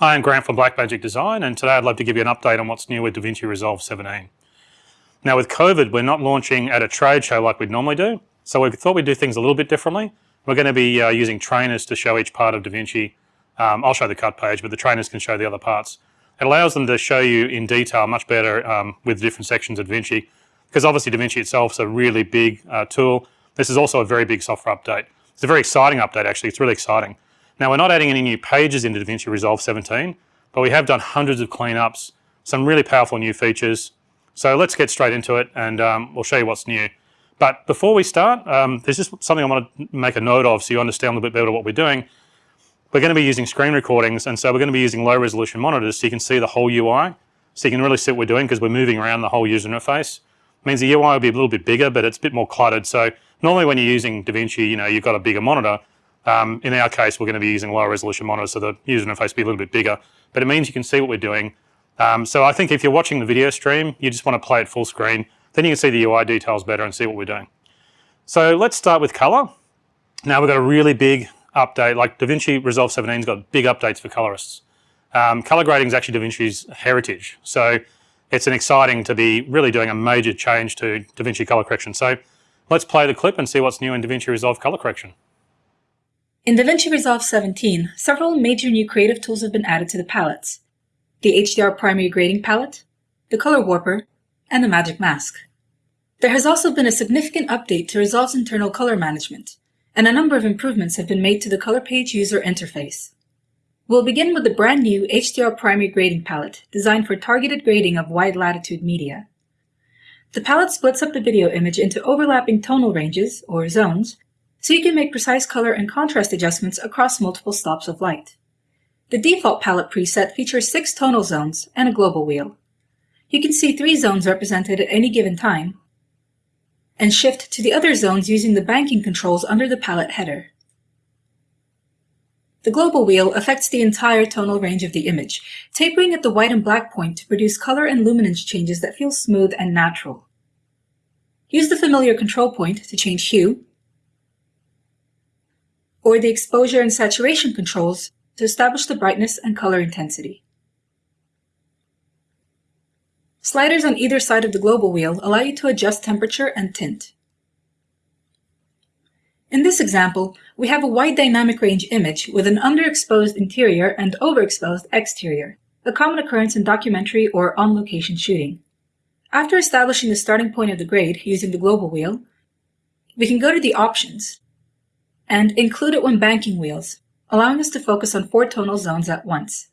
Hi, I'm Grant from Blackmagic Design and today I'd love to give you an update on what's new with DaVinci Resolve 17. Now with COVID, we're not launching at a trade show like we'd normally do, so we thought we'd do things a little bit differently. We're going to be uh, using trainers to show each part of DaVinci. Um, I'll show the cut page, but the trainers can show the other parts. It allows them to show you in detail much better um, with different sections of DaVinci, because obviously DaVinci itself is a really big uh, tool. This is also a very big software update. It's a very exciting update actually, it's really exciting. Now we're not adding any new pages into DaVinci Resolve 17, but we have done hundreds of cleanups, some really powerful new features. So let's get straight into it and um, we'll show you what's new. But before we start, um, there's just something I want to make a note of so you understand a little bit better what we're doing. We're going to be using screen recordings and so we're going to be using low resolution monitors so you can see the whole UI. So you can really see what we're doing because we're moving around the whole user interface. It means the UI will be a little bit bigger but it's a bit more cluttered. So normally when you're using DaVinci, you know, you've got a bigger monitor, um, in our case, we're going to be using lower resolution monitors, so the user interface will be a little bit bigger, but it means you can see what we're doing. Um, so I think if you're watching the video stream, you just want to play it full screen, then you can see the UI details better and see what we're doing. So let's start with color. Now we've got a really big update, like DaVinci Resolve 17's got big updates for colorists. Um, color grading is actually DaVinci's heritage. So it's an exciting to be really doing a major change to DaVinci color correction. So let's play the clip and see what's new in DaVinci Resolve color correction. In DaVinci Resolve 17, several major new creative tools have been added to the palettes. The HDR Primary Grading Palette, the Color Warper, and the Magic Mask. There has also been a significant update to Resolve's internal color management, and a number of improvements have been made to the color page user interface. We'll begin with the brand new HDR Primary Grading Palette, designed for targeted grading of wide latitude media. The palette splits up the video image into overlapping tonal ranges, or zones, so you can make precise color and contrast adjustments across multiple stops of light. The default palette preset features six tonal zones and a global wheel. You can see three zones represented at any given time, and shift to the other zones using the banking controls under the palette header. The global wheel affects the entire tonal range of the image, tapering at the white and black point to produce color and luminance changes that feel smooth and natural. Use the familiar control point to change hue, or the exposure and saturation controls to establish the brightness and color intensity. Sliders on either side of the global wheel allow you to adjust temperature and tint. In this example, we have a wide dynamic range image with an underexposed interior and overexposed exterior, a common occurrence in documentary or on-location shooting. After establishing the starting point of the grade using the global wheel, we can go to the options and include it when banking wheels, allowing us to focus on four tonal zones at once.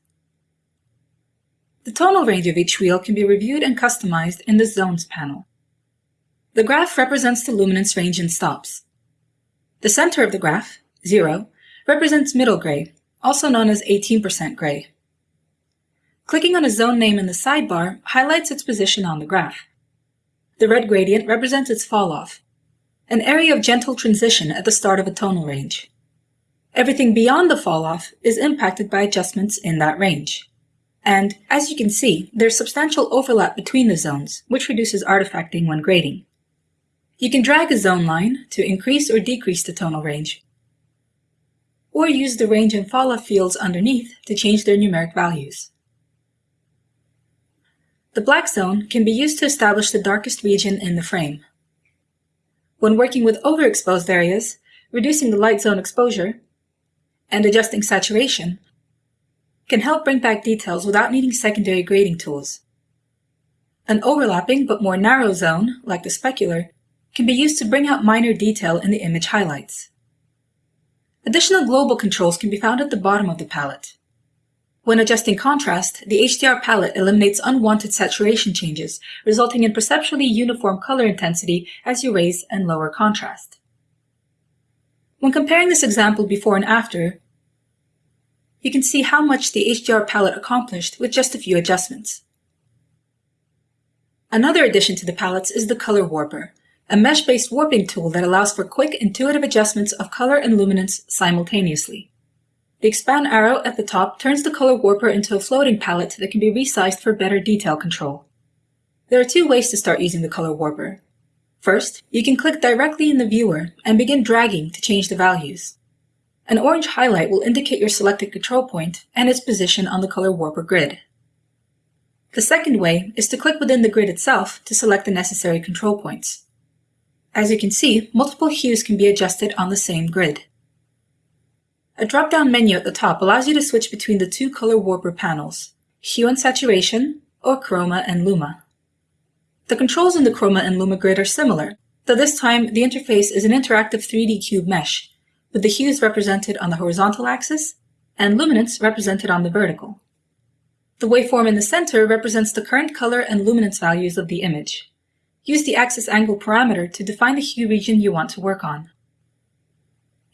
The tonal range of each wheel can be reviewed and customized in the Zones panel. The graph represents the luminance range in stops. The center of the graph, 0, represents middle gray, also known as 18% gray. Clicking on a zone name in the sidebar highlights its position on the graph. The red gradient represents its falloff, an area of gentle transition at the start of a tonal range. Everything beyond the falloff is impacted by adjustments in that range. And, as you can see, there's substantial overlap between the zones, which reduces artifacting when grading. You can drag a zone line to increase or decrease the tonal range, or use the range and falloff fields underneath to change their numeric values. The black zone can be used to establish the darkest region in the frame. When working with overexposed areas, reducing the light zone exposure and adjusting saturation can help bring back details without needing secondary grading tools. An overlapping but more narrow zone, like the specular, can be used to bring out minor detail in the image highlights. Additional global controls can be found at the bottom of the palette. When adjusting contrast, the HDR palette eliminates unwanted saturation changes, resulting in perceptually uniform color intensity as you raise and lower contrast. When comparing this example before and after, you can see how much the HDR palette accomplished with just a few adjustments. Another addition to the palettes is the Color Warper, a mesh-based warping tool that allows for quick, intuitive adjustments of color and luminance simultaneously. The expand arrow at the top turns the color warper into a floating palette that can be resized for better detail control. There are two ways to start using the color warper. First, you can click directly in the viewer and begin dragging to change the values. An orange highlight will indicate your selected control point and its position on the color warper grid. The second way is to click within the grid itself to select the necessary control points. As you can see, multiple hues can be adjusted on the same grid. A drop-down menu at the top allows you to switch between the two color warper panels, Hue and Saturation, or Chroma and Luma. The controls in the Chroma and Luma grid are similar, though this time the interface is an interactive 3D cube mesh, with the hues represented on the horizontal axis and luminance represented on the vertical. The waveform in the center represents the current color and luminance values of the image. Use the axis angle parameter to define the hue region you want to work on.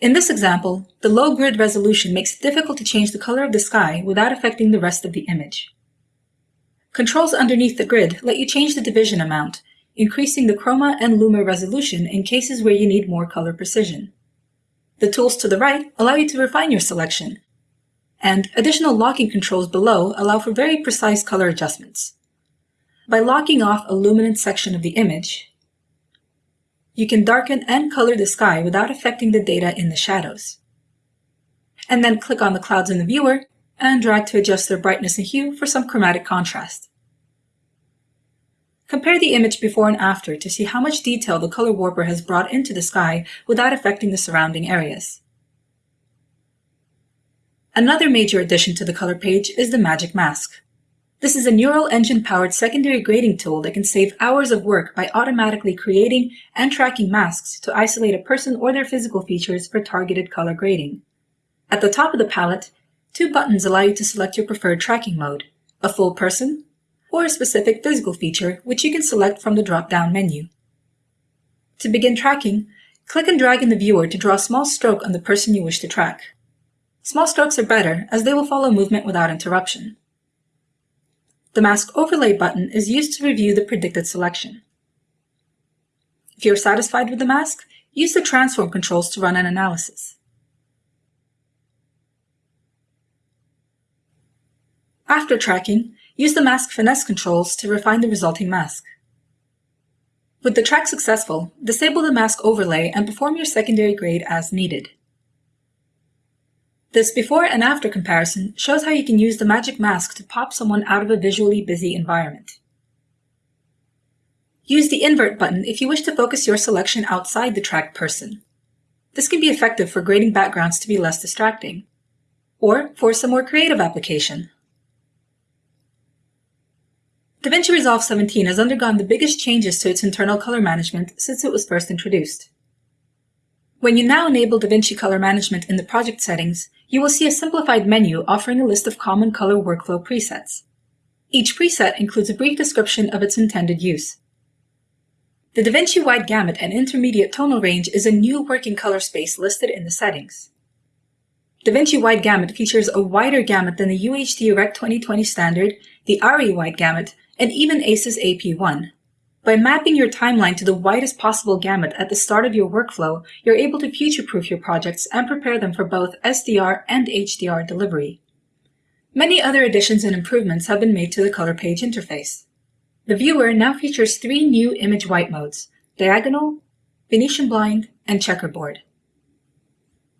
In this example, the low grid resolution makes it difficult to change the color of the sky without affecting the rest of the image. Controls underneath the grid let you change the division amount, increasing the chroma and luma resolution in cases where you need more color precision. The tools to the right allow you to refine your selection, and additional locking controls below allow for very precise color adjustments. By locking off a luminant section of the image, you can darken and color the sky without affecting the data in the shadows. And then click on the clouds in the viewer and drag to adjust their brightness and hue for some chromatic contrast. Compare the image before and after to see how much detail the color warper has brought into the sky without affecting the surrounding areas. Another major addition to the color page is the Magic Mask. This is a neural engine-powered secondary grading tool that can save hours of work by automatically creating and tracking masks to isolate a person or their physical features for targeted color grading. At the top of the palette, two buttons allow you to select your preferred tracking mode, a full person or a specific physical feature which you can select from the drop-down menu. To begin tracking, click and drag in the viewer to draw a small stroke on the person you wish to track. Small strokes are better as they will follow movement without interruption. The Mask Overlay button is used to review the predicted selection. If you're satisfied with the mask, use the transform controls to run an analysis. After tracking, use the mask finesse controls to refine the resulting mask. With the track successful, disable the mask overlay and perform your secondary grade as needed. This before and after comparison shows how you can use the magic mask to pop someone out of a visually busy environment. Use the invert button if you wish to focus your selection outside the tracked person. This can be effective for grading backgrounds to be less distracting, or for some more creative application. DaVinci Resolve 17 has undergone the biggest changes to its internal color management since it was first introduced. When you now enable DaVinci Color Management in the project settings, you will see a simplified menu offering a list of common color workflow presets. Each preset includes a brief description of its intended use. The DaVinci Wide Gamut and Intermediate Tonal Range is a new working color space listed in the settings. DaVinci Wide Gamut features a wider gamut than the UHD Rec 2020 standard, the ARRI Wide Gamut, and even ACES AP1. By mapping your timeline to the widest possible gamut at the start of your workflow, you're able to future-proof your projects and prepare them for both SDR and HDR delivery. Many other additions and improvements have been made to the color page interface. The viewer now features three new image white modes, diagonal, Venetian blind, and checkerboard.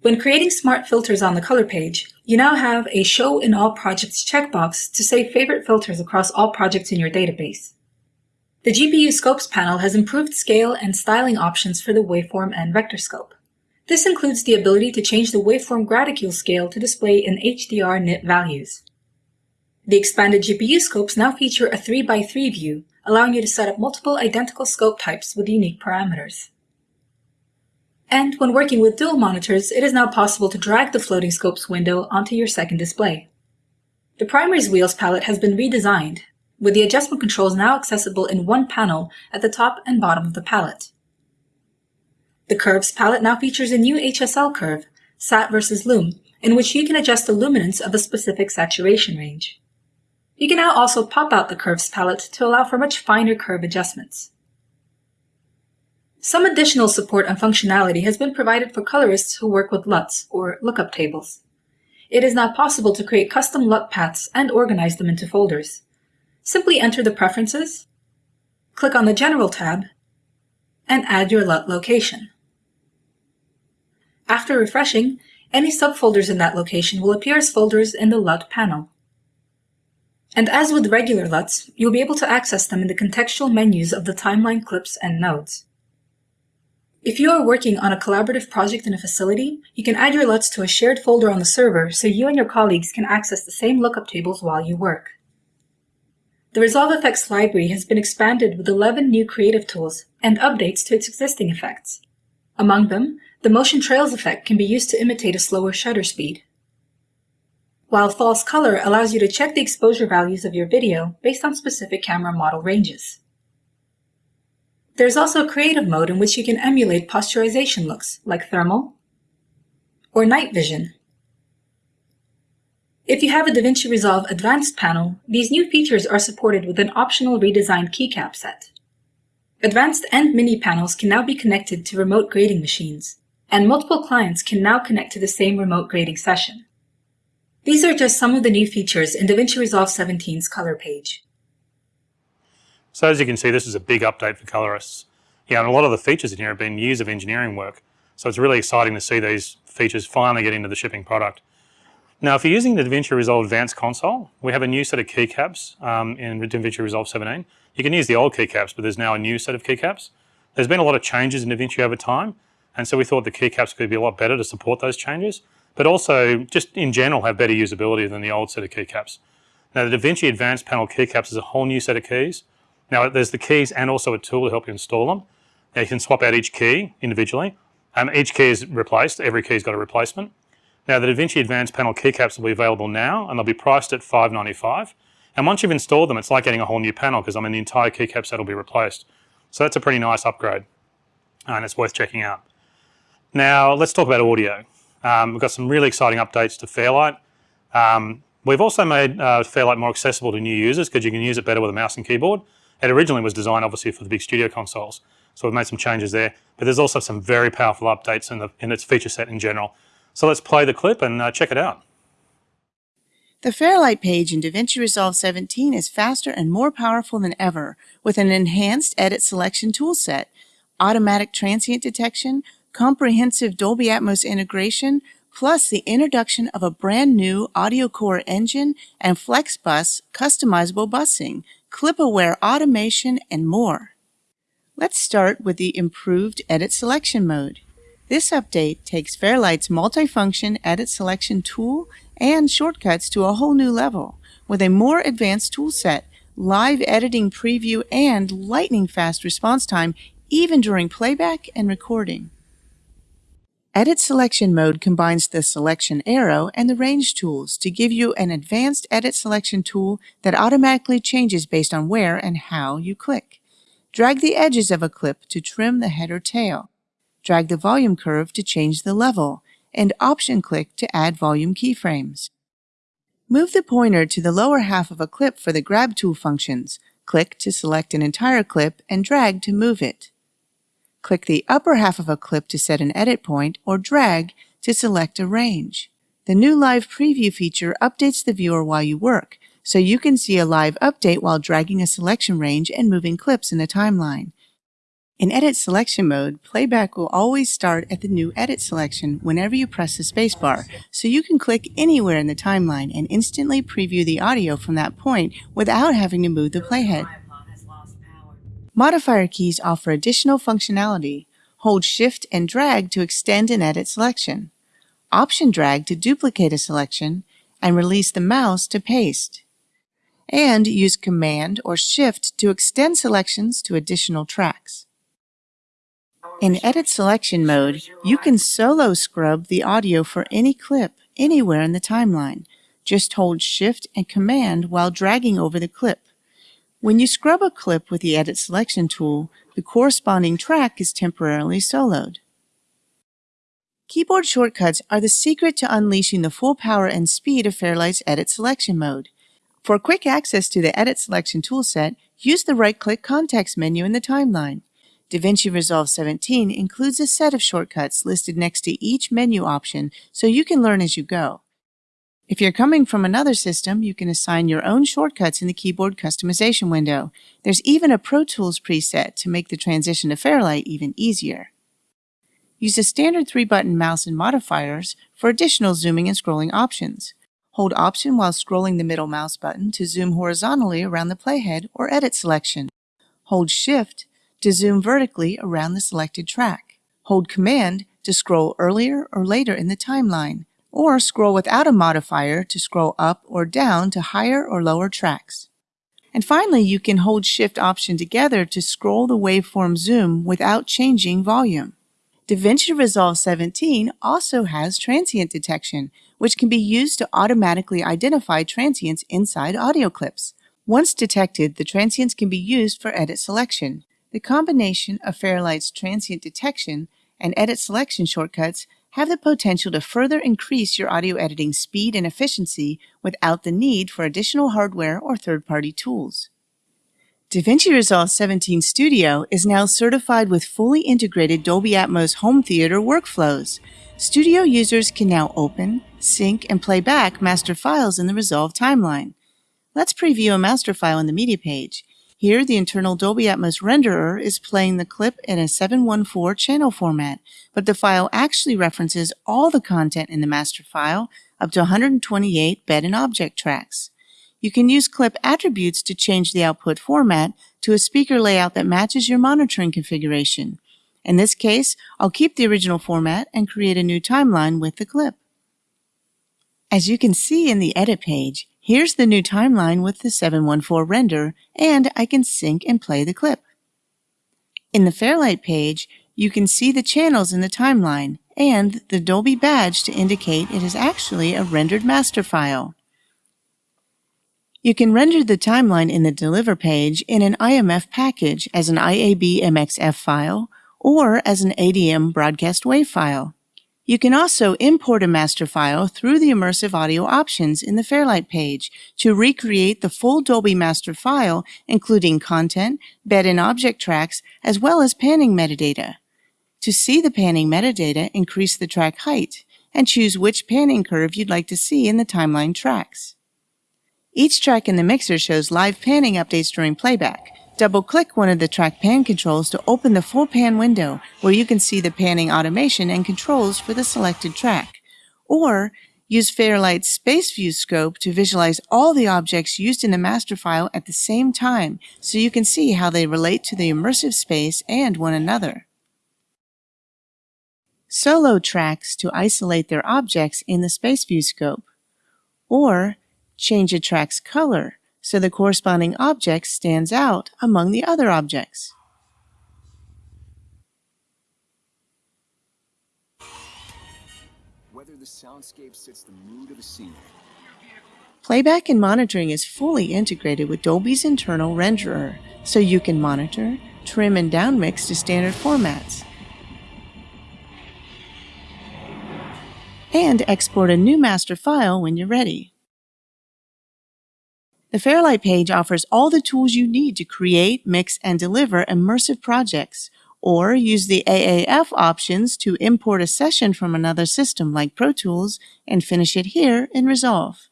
When creating smart filters on the color page, you now have a Show in All Projects checkbox to save favorite filters across all projects in your database. The GPU Scopes panel has improved scale and styling options for the waveform and vector scope. This includes the ability to change the waveform graticule scale to display in HDR nit values. The expanded GPU scopes now feature a 3x3 view, allowing you to set up multiple identical scope types with unique parameters. And when working with dual monitors, it is now possible to drag the floating scopes window onto your second display. The Primaries wheels palette has been redesigned, with the adjustment controls now accessible in one panel at the top and bottom of the palette. The Curves palette now features a new HSL curve, Sat versus Lum, in which you can adjust the luminance of a specific saturation range. You can now also pop out the Curves palette to allow for much finer curve adjustments. Some additional support and functionality has been provided for colorists who work with LUTs, or lookup tables. It is now possible to create custom LUT paths and organize them into folders. Simply enter the preferences, click on the General tab, and add your LUT location. After refreshing, any subfolders in that location will appear as folders in the LUT panel. And as with regular LUTs, you'll be able to access them in the contextual menus of the timeline clips and nodes. If you are working on a collaborative project in a facility, you can add your LUTs to a shared folder on the server so you and your colleagues can access the same lookup tables while you work. The Resolve Effects library has been expanded with 11 new creative tools and updates to its existing effects. Among them, the Motion Trails effect can be used to imitate a slower shutter speed, while False Color allows you to check the exposure values of your video based on specific camera model ranges. There's also a creative mode in which you can emulate posterization looks, like thermal or night vision. If you have a DaVinci Resolve Advanced panel, these new features are supported with an optional redesigned keycap set. Advanced and Mini panels can now be connected to remote grading machines, and multiple clients can now connect to the same remote grading session. These are just some of the new features in DaVinci Resolve 17's color page. So as you can see, this is a big update for colorists. Yeah, and a lot of the features in here have been years of engineering work. So it's really exciting to see these features finally get into the shipping product. Now, if you're using the DaVinci Resolve Advanced console, we have a new set of keycaps um, in DaVinci Resolve 17. You can use the old keycaps, but there's now a new set of keycaps. There's been a lot of changes in DaVinci over time, and so we thought the keycaps could be a lot better to support those changes, but also just in general have better usability than the old set of keycaps. Now, the DaVinci Advanced Panel keycaps is a whole new set of keys now there's the keys and also a tool to help you install them. Now you can swap out each key individually. Each key is replaced, every key's got a replacement. Now the DaVinci Advanced Panel keycaps will be available now and they'll be priced at $5.95. And once you've installed them, it's like getting a whole new panel because I mean the entire keycap set will be replaced. So that's a pretty nice upgrade and it's worth checking out. Now let's talk about audio. Um, we've got some really exciting updates to Fairlight. Um, we've also made uh, Fairlight more accessible to new users because you can use it better with a mouse and keyboard. It originally was designed obviously for the big studio consoles, so we've made some changes there. But there's also some very powerful updates in, the, in its feature set in general. So let's play the clip and uh, check it out. The Fairlight page in DaVinci Resolve 17 is faster and more powerful than ever with an enhanced edit selection toolset, automatic transient detection, comprehensive Dolby Atmos integration, plus the introduction of a brand new audio core engine and FlexBus customizable busing clip-aware automation, and more. Let's start with the improved Edit Selection mode. This update takes Fairlight's multifunction edit selection tool and shortcuts to a whole new level with a more advanced toolset, live editing preview, and lightning fast response time even during playback and recording. Edit Selection Mode combines the Selection arrow and the Range tools to give you an advanced edit selection tool that automatically changes based on where and how you click. Drag the edges of a clip to trim the head or tail. Drag the volume curve to change the level, and Option-click to add volume keyframes. Move the pointer to the lower half of a clip for the Grab tool functions. Click to select an entire clip and drag to move it. Click the upper half of a clip to set an edit point or drag to select a range. The new Live Preview feature updates the viewer while you work, so you can see a live update while dragging a selection range and moving clips in the timeline. In Edit Selection mode, playback will always start at the new Edit selection whenever you press the spacebar, so you can click anywhere in the timeline and instantly preview the audio from that point without having to move the playhead. Modifier keys offer additional functionality. Hold Shift and drag to extend an edit selection. Option drag to duplicate a selection, and release the mouse to paste. And use Command or Shift to extend selections to additional tracks. In Edit Selection mode, you can solo scrub the audio for any clip anywhere in the timeline. Just hold Shift and Command while dragging over the clip. When you scrub a clip with the Edit Selection tool, the corresponding track is temporarily soloed. Keyboard shortcuts are the secret to unleashing the full power and speed of Fairlight's Edit Selection mode. For quick access to the Edit Selection toolset, use the right-click context menu in the timeline. DaVinci Resolve 17 includes a set of shortcuts listed next to each menu option so you can learn as you go. If you're coming from another system, you can assign your own shortcuts in the keyboard customization window. There's even a Pro Tools preset to make the transition to Fairlight even easier. use the standard three-button mouse and modifiers for additional zooming and scrolling options. Hold Option while scrolling the middle mouse button to zoom horizontally around the playhead or edit selection. Hold Shift to zoom vertically around the selected track. Hold Command to scroll earlier or later in the timeline, or scroll without a modifier to scroll up or down to higher or lower tracks. And finally, you can hold Shift Option together to scroll the waveform zoom without changing volume. DaVinci Resolve 17 also has transient detection, which can be used to automatically identify transients inside audio clips. Once detected, the transients can be used for edit selection. The combination of Fairlight's transient detection and edit selection shortcuts have the potential to further increase your audio editing speed and efficiency without the need for additional hardware or third-party tools. DaVinci Resolve 17 Studio is now certified with fully integrated Dolby Atmos home theater workflows. Studio users can now open, sync, and play back master files in the Resolve timeline. Let's preview a master file in the media page. Here, the internal Dolby Atmos renderer is playing the clip in a 714 channel format, but the file actually references all the content in the master file up to 128 bed and object tracks. You can use clip attributes to change the output format to a speaker layout that matches your monitoring configuration. In this case, I'll keep the original format and create a new timeline with the clip. As you can see in the edit page, Here's the new timeline with the 714 render, and I can sync and play the clip. In the Fairlight page, you can see the channels in the timeline and the Dolby badge to indicate it is actually a rendered master file. You can render the timeline in the Deliver page in an IMF package as an IAB MXF file or as an ADM broadcast wave file. You can also import a master file through the immersive audio options in the Fairlight page to recreate the full Dolby master file, including content, bed and object tracks, as well as panning metadata. To see the panning metadata, increase the track height and choose which panning curve you'd like to see in the timeline tracks. Each track in the mixer shows live panning updates during playback. Double-click one of the track pan controls to open the full pan window where you can see the panning automation and controls for the selected track. Or use Fairlight's Space View scope to visualize all the objects used in the master file at the same time so you can see how they relate to the immersive space and one another. Solo tracks to isolate their objects in the Space View scope. Or change a track's color so the corresponding object stands out among the other objects. Whether the soundscape sets the mood of a scene. Playback and monitoring is fully integrated with Dolby's internal renderer, so you can monitor, trim, and downmix to standard formats. And export a new master file when you're ready. The Fairlight page offers all the tools you need to create, mix, and deliver immersive projects, or use the AAF options to import a session from another system like Pro Tools and finish it here in Resolve.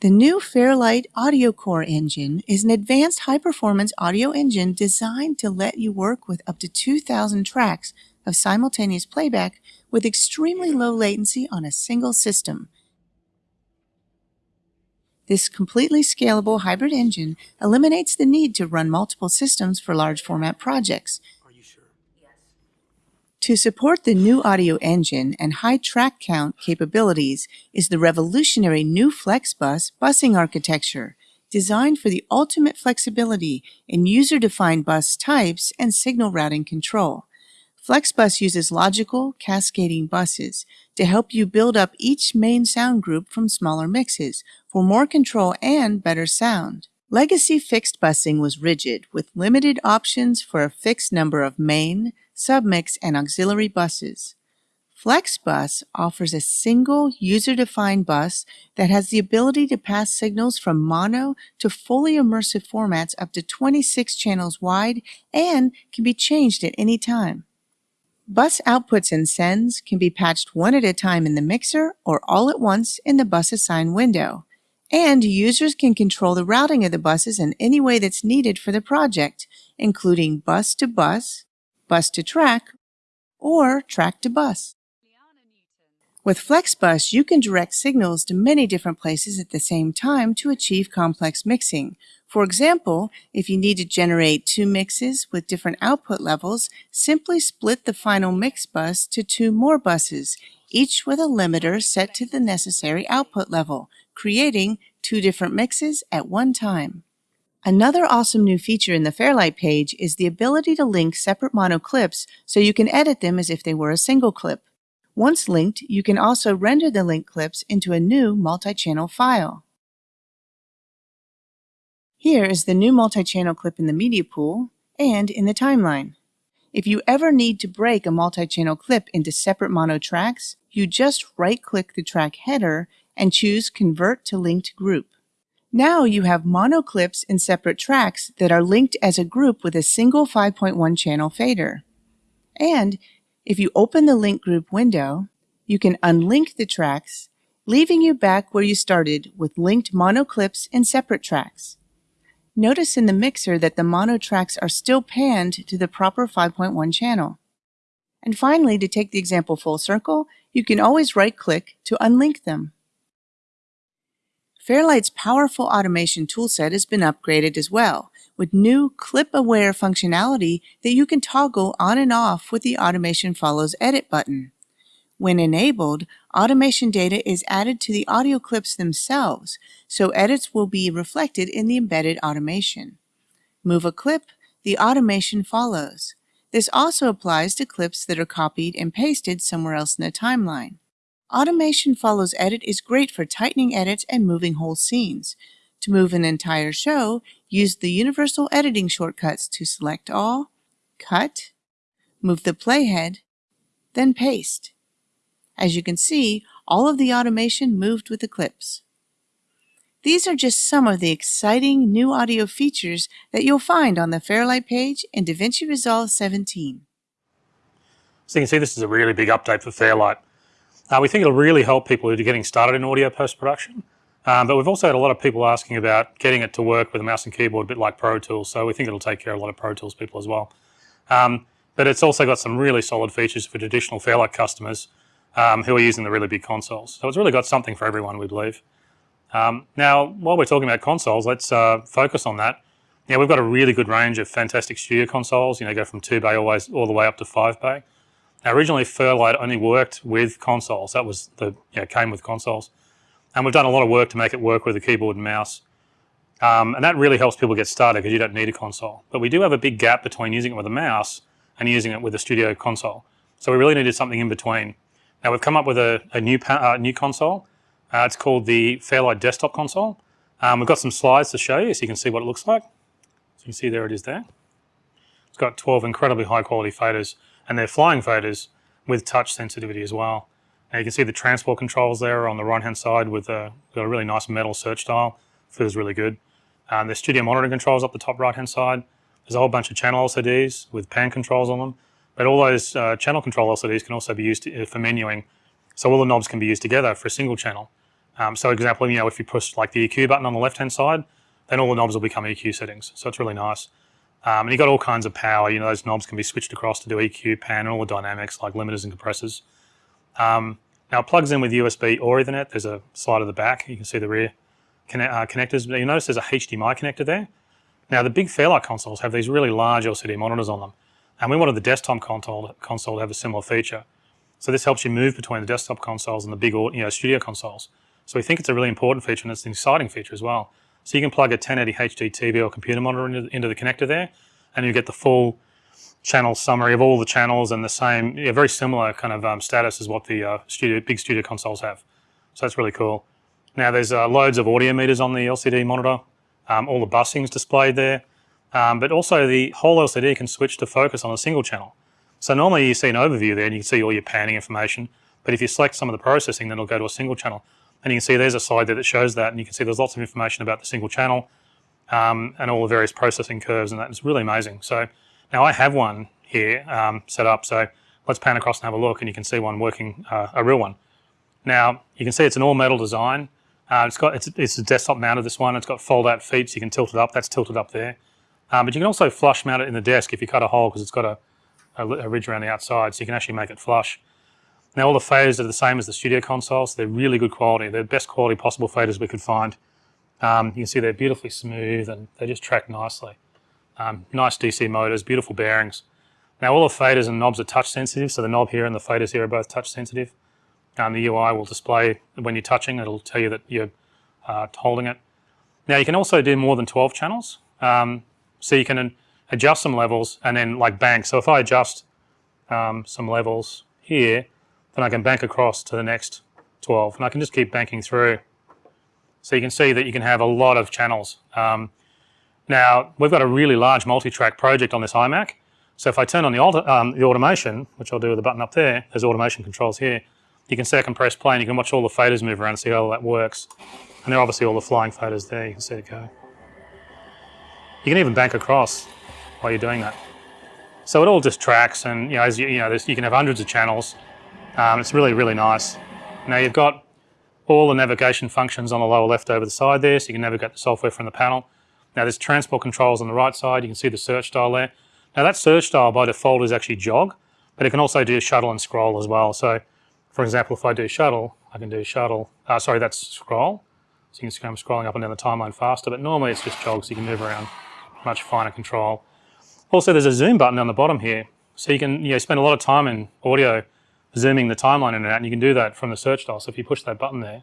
The new Fairlight Audio Core engine is an advanced high-performance audio engine designed to let you work with up to 2,000 tracks of simultaneous playback with extremely low latency on a single system. This completely scalable hybrid engine eliminates the need to run multiple systems for large format projects. Are you sure? Yes. To support the new audio engine and high track count capabilities is the revolutionary new FlexBus busing architecture, designed for the ultimate flexibility in user-defined bus types and signal routing control. FlexBus uses logical, cascading buses to help you build up each main sound group from smaller mixes for more control and better sound. Legacy fixed busing was rigid with limited options for a fixed number of main, submix, and auxiliary buses. FlexBus offers a single user-defined bus that has the ability to pass signals from mono to fully immersive formats up to 26 channels wide and can be changed at any time. Bus outputs and sends can be patched one at a time in the mixer or all at once in the bus assign window. And users can control the routing of the buses in any way that's needed for the project, including bus to bus, bus to track, or track to bus. With FlexBus, you can direct signals to many different places at the same time to achieve complex mixing. For example, if you need to generate two mixes with different output levels, simply split the final mix bus to two more buses, each with a limiter set to the necessary output level, creating two different mixes at one time. Another awesome new feature in the Fairlight page is the ability to link separate mono clips so you can edit them as if they were a single clip. Once linked, you can also render the link clips into a new multi-channel file. Here is the new multi-channel clip in the media pool and in the timeline. If you ever need to break a multi-channel clip into separate mono tracks, you just right-click the track header and choose Convert to Linked Group. Now you have mono clips in separate tracks that are linked as a group with a single 5.1 channel fader. And if you open the link group window, you can unlink the tracks, leaving you back where you started with linked mono clips in separate tracks. Notice in the mixer that the mono tracks are still panned to the proper 5.1 channel. And finally, to take the example full circle, you can always right-click to unlink them. Fairlight's powerful automation toolset has been upgraded as well, with new clip-aware functionality that you can toggle on and off with the Automation Follows Edit button. When enabled, automation data is added to the audio clips themselves, so edits will be reflected in the embedded automation. Move a clip, the automation follows. This also applies to clips that are copied and pasted somewhere else in the timeline. Automation follows edit is great for tightening edits and moving whole scenes. To move an entire show, use the universal editing shortcuts to select all, cut, move the playhead, then paste. As you can see, all of the automation moved with the clips. These are just some of the exciting new audio features that you'll find on the Fairlight page in DaVinci Resolve 17. So you can see this is a really big update for Fairlight. Uh, we think it'll really help people who are getting started in audio post-production. Um, but we've also had a lot of people asking about getting it to work with a mouse and keyboard, a bit like Pro Tools. So we think it'll take care of a lot of Pro Tools people as well. Um, but it's also got some really solid features for traditional Fairlight customers um, who are using the really big consoles. So it's really got something for everyone, we believe. Um, now, while we're talking about consoles, let's uh, focus on that. Yeah, we've got a really good range of fantastic studio consoles. You know, go from two bay always all the way up to five bay. Now, originally, Fairlight only worked with consoles. That was the, came with consoles. And we've done a lot of work to make it work with a keyboard and mouse. Um, and that really helps people get started because you don't need a console. But we do have a big gap between using it with a mouse and using it with a studio console. So we really needed something in between. Now we've come up with a, a new, uh, new console. Uh, it's called the Fairlight Desktop Console. Um, we've got some slides to show you so you can see what it looks like. So you can see there it is there. It's got 12 incredibly high quality faders and they're flying faders with touch sensitivity as well. Now you can see the transport controls there on the right hand side with a, a really nice metal search dial. Feels really good. Um, there's studio monitoring controls up the top right hand side. There's a whole bunch of channel LCDs with pan controls on them. But all those uh, channel control LCDs can also be used to, for menuing. So all the knobs can be used together for a single channel. Um, so for example, you know, if you push like the EQ button on the left hand side, then all the knobs will become EQ settings. So it's really nice. Um, and you've got all kinds of power. You know, those knobs can be switched across to do EQ, pan, and all the dynamics like limiters and compressors. Um, now it plugs in with USB or Ethernet. There's a slide at the back. You can see the rear connect, uh, connectors. But you notice there's a HDMI connector there. Now the big Fairlight consoles have these really large LCD monitors on them. And we wanted the desktop console, console to have a similar feature. So this helps you move between the desktop consoles and the big you know, studio consoles. So we think it's a really important feature and it's an exciting feature as well. So you can plug a 1080 HD TV or computer monitor into, into the connector there, and you get the full channel summary of all the channels and the same, yeah, very similar kind of um, status as what the uh, studio, big studio consoles have. So that's really cool. Now there's uh, loads of audio meters on the LCD monitor. Um, all the busing's displayed there, um, but also the whole LCD can switch to focus on a single channel. So normally you see an overview there and you can see all your panning information, but if you select some of the processing, then it'll go to a single channel. And you can see there's a slide there that shows that, and you can see there's lots of information about the single channel um, and all the various processing curves, and that is really amazing. So now I have one here um, set up, so let's pan across and have a look, and you can see one working, uh, a real one. Now you can see it's an all metal design. Uh, it's got it's, it's a desktop mounted this one. It's got fold out feet, so you can tilt it up. That's tilted up there. Um, but you can also flush mount it in the desk if you cut a hole because it's got a, a, a ridge around the outside, so you can actually make it flush. Now all the faders are the same as the studio consoles. So they're really good quality. They're the best quality possible faders we could find. Um, you can see they're beautifully smooth and they just track nicely. Um, nice DC motors, beautiful bearings. Now all the faders and knobs are touch sensitive, so the knob here and the faders here are both touch sensitive. Um, the UI will display when you're touching, it'll tell you that you're uh, holding it. Now you can also do more than 12 channels. Um, so you can adjust some levels and then like bank. So if I adjust um, some levels here, then I can bank across to the next 12 and I can just keep banking through. So you can see that you can have a lot of channels. Um, now we've got a really large multi-track project on this iMac. So if I turn on the, um, the automation, which I'll do with the button up there, there's automation controls here. You can second press play and you can watch all the faders move around and see how that works. And there are obviously all the flying faders there, you can see it go. You can even bank across while you're doing that. So it all just tracks and you know, as you, you know, you can have hundreds of channels. Um, it's really, really nice. Now you've got all the navigation functions on the lower left over the side there, so you can navigate the software from the panel. Now there's transport controls on the right side, you can see the search dial there. Now that search dial by default is actually jog, but it can also do shuttle and scroll as well. So for example, if I do shuttle, I can do shuttle, uh, sorry, that's scroll. So you can see I'm scrolling up and down the timeline faster, but normally it's just jog, so you can move around much finer control. Also, there's a zoom button on the bottom here. So you can you know, spend a lot of time in audio zooming the timeline in and out, and you can do that from the search dial. So if you push that button there,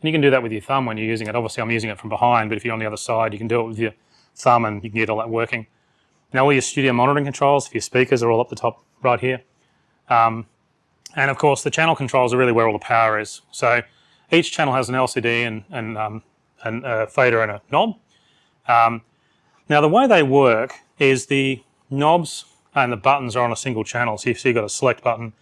and you can do that with your thumb when you're using it. Obviously, I'm using it from behind, but if you're on the other side, you can do it with your thumb and you can get all that working. Now, all your studio monitoring controls for your speakers are all up the top right here. Um, and of course, the channel controls are really where all the power is. So each channel has an LCD and, and, um, and a fader and a knob. Um, now, the way they work is the knobs and the buttons are on a single channel. So you've got a select button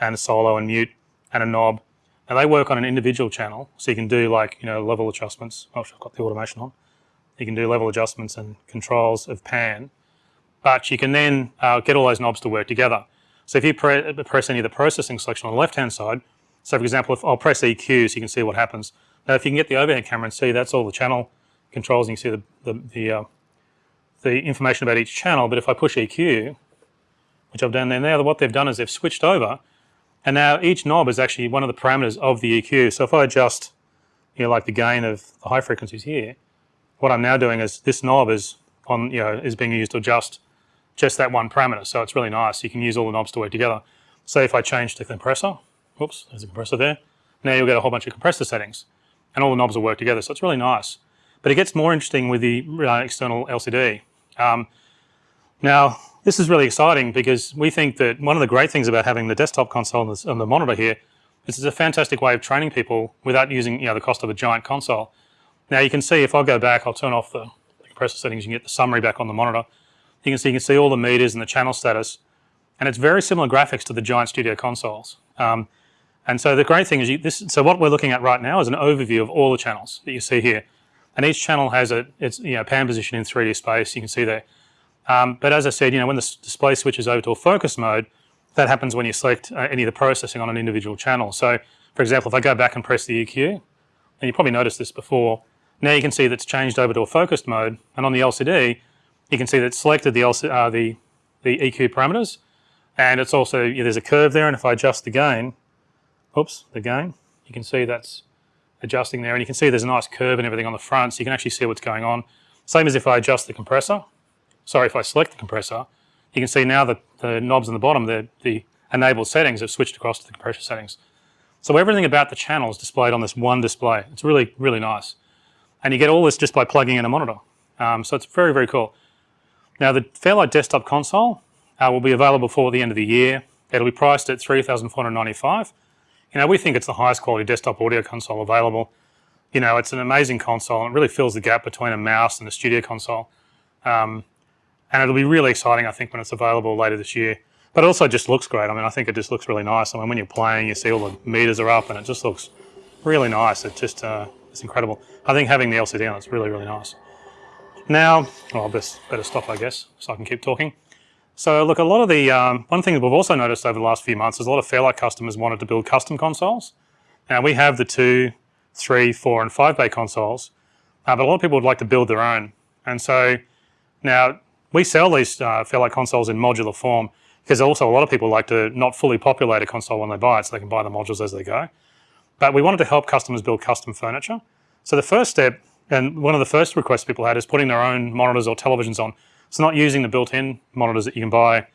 and a solo and mute and a knob. And they work on an individual channel. So you can do like, you know, level adjustments. Oh, I've got the automation on. You can do level adjustments and controls of pan. But you can then uh, get all those knobs to work together. So if you pre press any of the processing selection on the left-hand side, so for example, if I'll press EQ so you can see what happens. Now if you can get the overhead camera and see that's all the channel controls and you see the, the, the uh, the information about each channel, but if I push EQ, which I've done there now, what they've done is they've switched over, and now each knob is actually one of the parameters of the EQ. So if I adjust, you know, like the gain of the high frequencies here, what I'm now doing is this knob is on, you know, is being used to adjust just that one parameter. So it's really nice. You can use all the knobs to work together. Say if I change to compressor, whoops, there's a compressor there. Now you'll get a whole bunch of compressor settings, and all the knobs will work together. So it's really nice. But it gets more interesting with the uh, external LCD. Um, now, this is really exciting because we think that one of the great things about having the desktop console and the, and the monitor here is it's a fantastic way of training people without using you know, the cost of a giant console. Now you can see if I go back, I'll turn off the, compressor settings, you can get the summary back on the monitor. You can see you can see all the meters and the channel status. And it's very similar graphics to the giant studio consoles. Um, and so the great thing is, you, this, so what we're looking at right now is an overview of all the channels that you see here. And each channel has a, its you know, pan position in 3D space, you can see there. Um, but as I said, you know, when the display switches over to a focus mode, that happens when you select uh, any of the processing on an individual channel. So for example, if I go back and press the EQ, and you probably noticed this before, now you can see that's changed over to a focused mode. And on the LCD, you can see that it's selected the, LC, uh, the, the EQ parameters. And it's also, there's a curve there. And if I adjust the gain, oops, the gain, you can see that's adjusting there. And you can see there's a nice curve and everything on the front, so you can actually see what's going on. Same as if I adjust the compressor. Sorry, if I select the compressor, you can see now that the knobs on the bottom, the, the enabled settings have switched across to the compressor settings. So everything about the channel is displayed on this one display. It's really, really nice. And you get all this just by plugging in a monitor. Um, so it's very, very cool. Now the Fairlight desktop console uh, will be available for the end of the year. It'll be priced at 3495 you know, we think it's the highest quality desktop audio console available. You know, it's an amazing console and it really fills the gap between a mouse and a studio console. Um, and it'll be really exciting, I think, when it's available later this year. But it also just looks great. I mean, I think it just looks really nice. I mean, when you're playing, you see all the meters are up and it just looks really nice. It just, uh, it's incredible. I think having the LCD on it's really, really nice. Now, well, I'll best, better stop, I guess, so I can keep talking. So look, a lot of the, um, one thing that we've also noticed over the last few months is a lot of Fairlight customers wanted to build custom consoles. Now we have the two, three, four and five bay consoles, uh, but a lot of people would like to build their own. And so now we sell these uh, Fairlight consoles in modular form. because also a lot of people like to not fully populate a console when they buy it so they can buy the modules as they go. But we wanted to help customers build custom furniture. So the first step, and one of the first requests people had is putting their own monitors or televisions on. So not using the built-in monitors that you can buy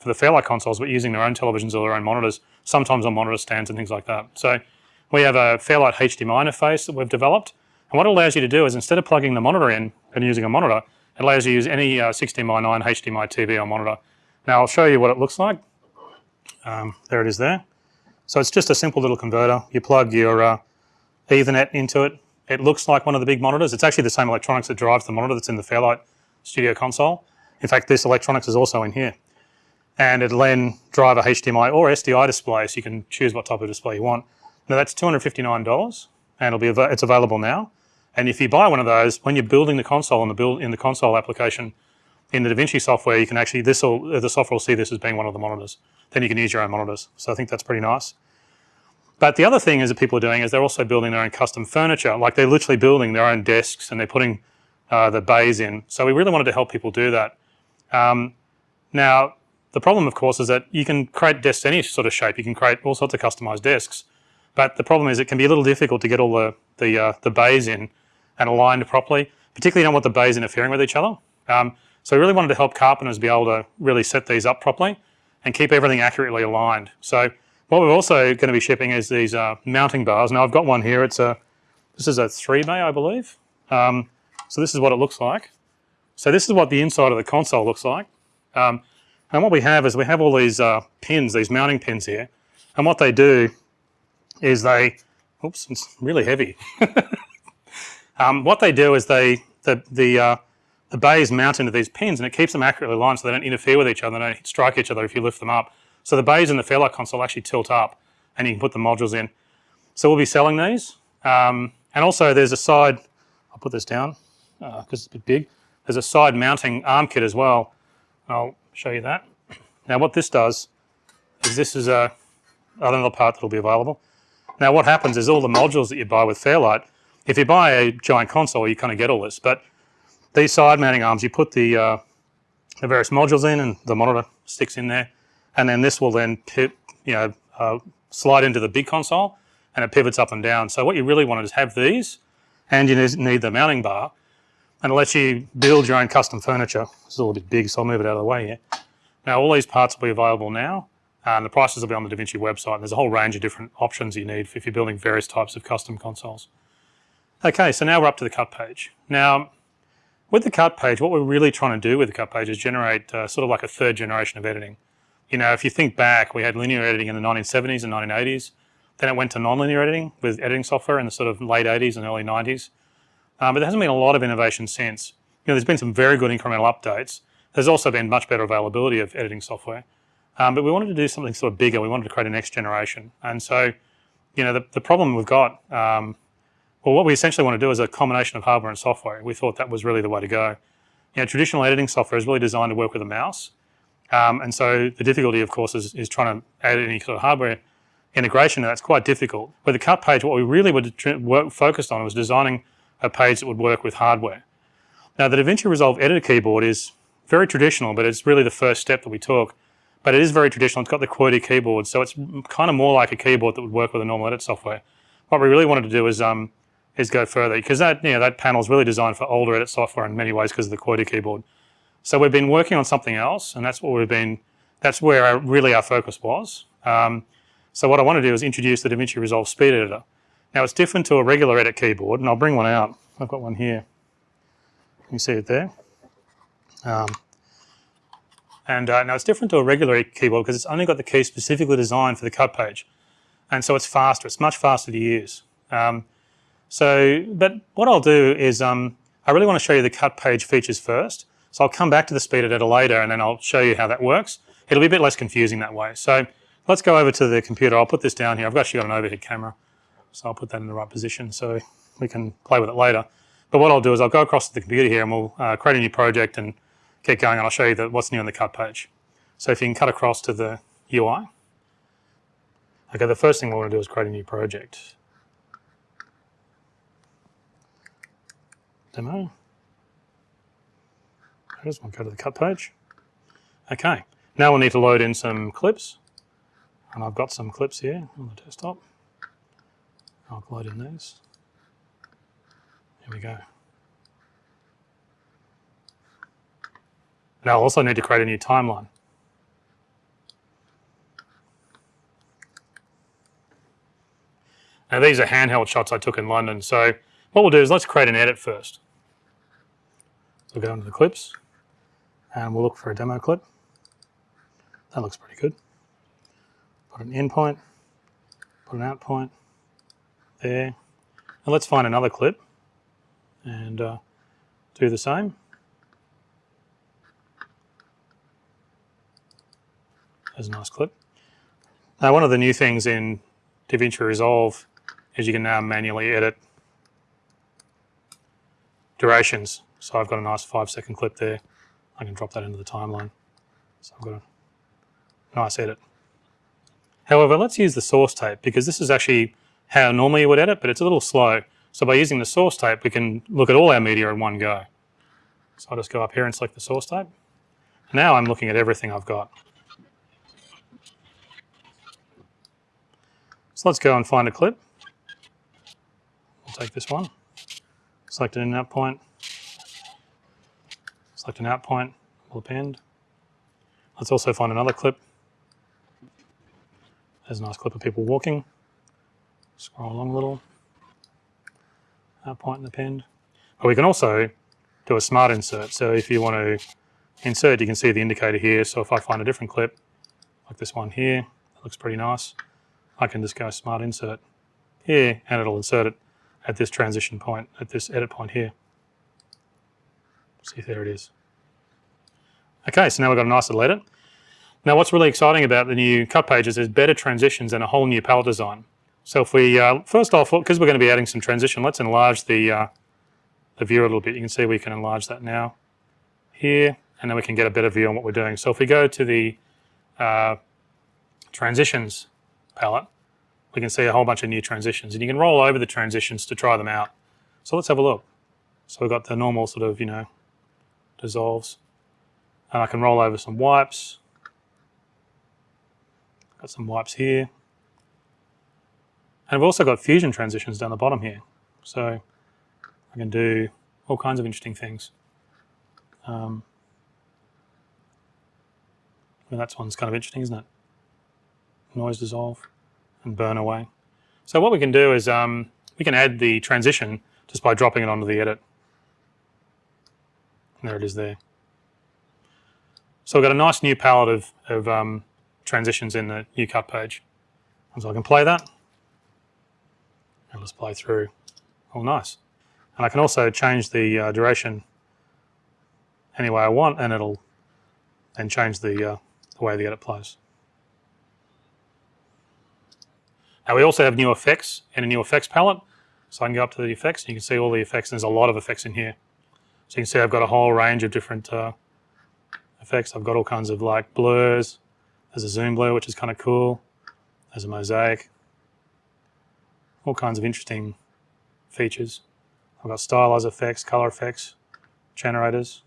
for the Fairlight consoles, but using their own televisions or their own monitors, sometimes on monitor stands and things like that. So we have a Fairlight HDMI interface that we've developed. And what it allows you to do is instead of plugging the monitor in and using a monitor, it allows you to use any uh, 16 by 9 HDMI TV or monitor. Now I'll show you what it looks like. Um, there it is there. So it's just a simple little converter. You plug your uh, Ethernet into it. It looks like one of the big monitors. It's actually the same electronics that drives the monitor that's in the Fairlight Studio console. In fact, this electronics is also in here. And it'll then drive a HDMI or SDI display, so you can choose what type of display you want. Now that's $259, and it'll be av it's available now. And if you buy one of those, when you're building the console in the build in the console application, in the DaVinci software, you can actually this will the software will see this as being one of the monitors. Then you can use your own monitors. So I think that's pretty nice. But the other thing is that people are doing is they're also building their own custom furniture. Like they're literally building their own desks and they're putting uh, the bays in. So we really wanted to help people do that. Um, now, the problem, of course, is that you can create desks any sort of shape. You can create all sorts of customized desks. But the problem is it can be a little difficult to get all the, the, uh, the bays in and aligned properly, particularly you don't want the bays interfering with each other. Um, so we really wanted to help carpenters be able to really set these up properly and keep everything accurately aligned. So what we're also going to be shipping is these uh, mounting bars. Now I've got one here. It's a this is a three bay, I believe. Um, so this is what it looks like. So this is what the inside of the console looks like. Um, and what we have is we have all these uh, pins, these mounting pins here. And what they do is they, oops, it's really heavy. um, what they do is they, the, the, uh, the bays mount into these pins and it keeps them accurately aligned so they don't interfere with each other, they don't strike each other if you lift them up. So the bays in the Fairlight console actually tilt up and you can put the modules in. So we'll be selling these. Um, and also there's a side, I'll put this down because uh, it's a bit big. There's a side mounting arm kit as well. I'll show you that. Now what this does is this is a, another part that will be available. Now what happens is all the modules that you buy with Fairlight, if you buy a giant console you kind of get all this, but these side mounting arms you put the, uh, the various modules in and the monitor sticks in there and then this will then pip, you know, uh, slide into the big console and it pivots up and down. So what you really want is have these and you need the mounting bar and it lets you build your own custom furniture. It's a little bit big, so I'll move it out of the way here. Now all these parts will be available now and the prices will be on the DaVinci website. And there's a whole range of different options you need if you're building various types of custom consoles. Okay, so now we're up to the cut page. Now, with the cut page, what we're really trying to do with the cut page is generate uh, sort of like a third generation of editing. You know, if you think back, we had linear editing in the 1970s and 1980s. Then it went to nonlinear editing with editing software in the sort of late 80s and early 90s. Um, but there hasn't been a lot of innovation since. You know, there's been some very good incremental updates. There's also been much better availability of editing software. Um, but we wanted to do something sort of bigger. We wanted to create a next generation. And so, you know, the, the problem we've got, um, well, what we essentially want to do is a combination of hardware and software. We thought that was really the way to go. You know, traditional editing software is really designed to work with a mouse. Um, and so the difficulty, of course, is, is trying to add any sort of hardware integration, and that's quite difficult. With the cut page, what we really were work, focused on was designing a page that would work with hardware. Now, the DaVinci Resolve editor keyboard is very traditional, but it's really the first step that we took. But it is very traditional. It's got the QWERTY keyboard, so it's kind of more like a keyboard that would work with a normal edit software. What we really wanted to do is um, is go further because that you know that panel is really designed for older edit software in many ways because of the QWERTY keyboard. So we've been working on something else, and that's what we've been. That's where our, really our focus was. Um, so what I want to do is introduce the DaVinci Resolve Speed Editor. Now it's different to a regular edit keyboard, and I'll bring one out. I've got one here. You see it there. Um, and uh, now it's different to a regular keyboard because it's only got the key specifically designed for the cut page. And so it's faster, it's much faster to use. Um, so, but what I'll do is um, I really want to show you the cut page features first. So I'll come back to the speed editor later and then I'll show you how that works. It'll be a bit less confusing that way. So let's go over to the computer. I'll put this down here. I've actually got an overhead camera. So I'll put that in the right position so we can play with it later. But what I'll do is I'll go across to the computer here and we'll uh, create a new project and get going and I'll show you the, what's new on the cut page. So if you can cut across to the UI. Okay, the first thing we want to do is create a new project. Demo. Just want to go to the cut page. Okay, Now we'll need to load in some clips. And I've got some clips here on the desktop. I'll load in these. Here we go. Now I'll also need to create a new timeline. Now these are handheld shots I took in London. So what we'll do is let's create an edit first. So we'll go into the clips and we'll look for a demo clip. That looks pretty good. Put an in point, put an out point there. And let's find another clip and uh, do the same. There's a nice clip. Now one of the new things in DaVinci Resolve is you can now manually edit durations. So I've got a nice five second clip there. I can drop that into the timeline. So I've got a nice edit. However, let's use the source tape because this is actually how normally you would edit, but it's a little slow. So by using the source tape, we can look at all our media in one go. So I'll just go up here and select the source tape. Now I'm looking at everything I've got. So let's go and find a clip. We'll take this one, select an in out point, select an out point, we'll append. Let's also find another clip. There's a nice clip of people walking. Scroll along a little. Out point and append. But we can also do a smart insert. So if you want to insert, you can see the indicator here. So if I find a different clip, like this one here, looks pretty nice. I can just go smart insert here and it'll insert it at this transition point, at this edit point here. See, there it is. Okay, so now we've got a nice little edit. Now what's really exciting about the new cut pages is better transitions and a whole new palette design. So if we, uh, first off, because we're going to be adding some transition, let's enlarge the, uh, the view a little bit. You can see we can enlarge that now here, and then we can get a better view on what we're doing. So if we go to the uh, transitions palette, we can see a whole bunch of new transitions and you can roll over the transitions to try them out. So let's have a look. So we've got the normal sort of, you know, dissolves. And I can roll over some wipes. Got some wipes here. And I've also got fusion transitions down the bottom here. So I can do all kinds of interesting things. Um, well, that one's kind of interesting, isn't it? Noise dissolve and burn away. So what we can do is um, we can add the transition just by dropping it onto the edit. And there it is there. So we've got a nice new palette of, of um, transitions in the new cut page. And so I can play that. And let's play through. Oh, nice. And I can also change the uh, duration any way I want and it'll then change the, uh, the way the edit plays. Now we also have new effects and a new effects palette. So I can go up to the effects and you can see all the effects. There's a lot of effects in here. So you can see I've got a whole range of different uh, effects. I've got all kinds of like blurs. There's a zoom blur, which is kind of cool. There's a mosaic. All kinds of interesting features. I've got stylized effects, color effects, generators.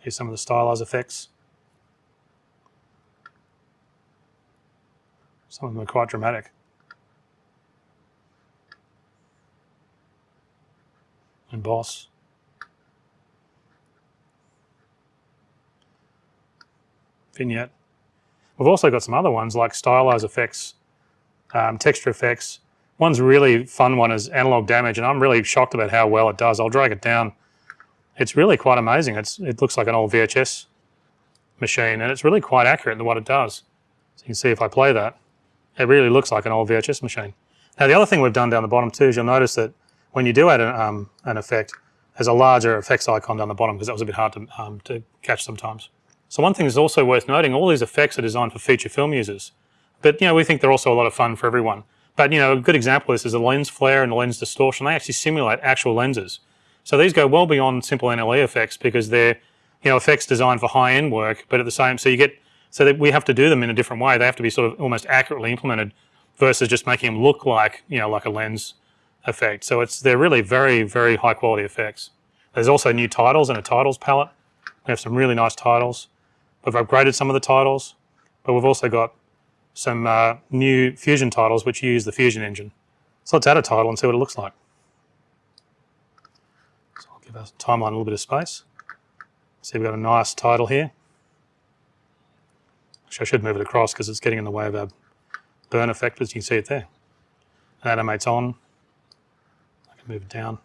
Here's some of the stylized effects. Some of them are quite dramatic. Emboss. Vignette. We've also got some other ones like stylized effects, um, texture effects. One's really fun one is analog damage, and I'm really shocked about how well it does. I'll drag it down. It's really quite amazing. It's, it looks like an old VHS machine, and it's really quite accurate in what it does. So you can see if I play that, it really looks like an old VHS machine. Now the other thing we've done down the bottom too is you'll notice that when you do add an, um, an effect, there's a larger effects icon down the bottom because that was a bit hard to, um, to catch sometimes. So one thing is also worth noting, all these effects are designed for feature film users. But you know, we think they're also a lot of fun for everyone. But you know, a good example of this is the lens flare and the lens distortion. They actually simulate actual lenses. So these go well beyond simple NLE effects because they're you know effects designed for high-end work, but at the same, so you get so that we have to do them in a different way. They have to be sort of almost accurately implemented versus just making them look like, you know, like a lens effect. So it's, they're really very, very high quality effects. There's also new titles and a titles palette. We have some really nice titles. We've upgraded some of the titles, but we've also got some uh, new Fusion titles which use the Fusion engine. So let's add a title and see what it looks like. So I'll give our timeline a little bit of space. See, we've got a nice title here. Actually, I should move it across because it's getting in the way of our burn effect, as you can see it there. It animates on. I can move it down.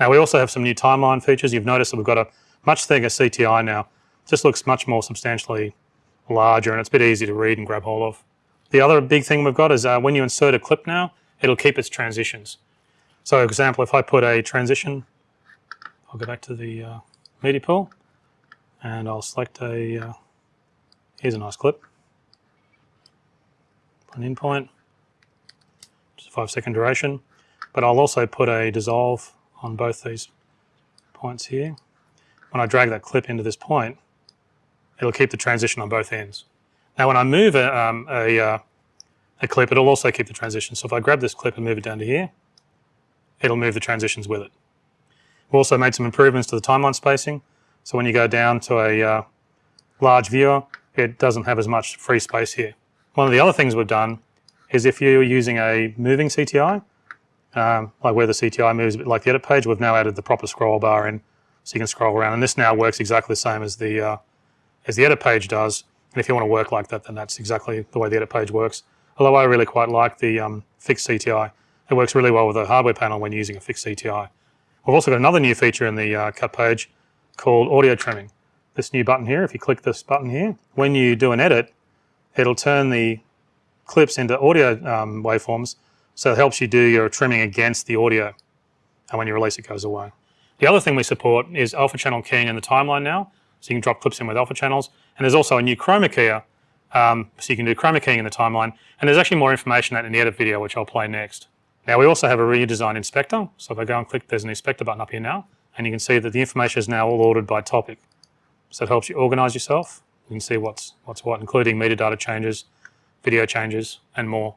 Now we also have some new timeline features. You've noticed that we've got a much thicker CTI now. It just looks much more substantially larger and it's a bit easier to read and grab hold of. The other big thing we've got is uh, when you insert a clip now, it'll keep its transitions. So for example, if I put a transition, I'll go back to the uh, media pool and I'll select a, uh, here's a nice clip, put an in point, just a five second duration, but I'll also put a dissolve on both these points here. When I drag that clip into this point, it'll keep the transition on both ends. Now when I move a, um, a, uh, a clip, it'll also keep the transition. So if I grab this clip and move it down to here, it'll move the transitions with it. We've also made some improvements to the timeline spacing. So when you go down to a uh, large viewer, it doesn't have as much free space here. One of the other things we've done is if you're using a moving CTI, um, like where the CTI moves a bit like the edit page, we've now added the proper scroll bar in so you can scroll around. And this now works exactly the same as the, uh, as the edit page does. And if you want to work like that, then that's exactly the way the edit page works. Although I really quite like the um, fixed CTI. It works really well with the hardware panel when using a fixed CTI. We've also got another new feature in the uh, cut page called audio trimming. This new button here, if you click this button here, when you do an edit, it'll turn the clips into audio um, waveforms so it helps you do your trimming against the audio. And when you release, it goes away. The other thing we support is alpha channel keying in the timeline now. So you can drop clips in with alpha channels. And there's also a new chroma keyer. Um, so you can do chroma keying in the timeline. And there's actually more information that in the edit video, which I'll play next. Now we also have a redesigned inspector. So if I go and click, there's an inspector button up here now. And you can see that the information is now all ordered by topic. So it helps you organize yourself. You can see what's, what's what, including metadata changes, video changes, and more.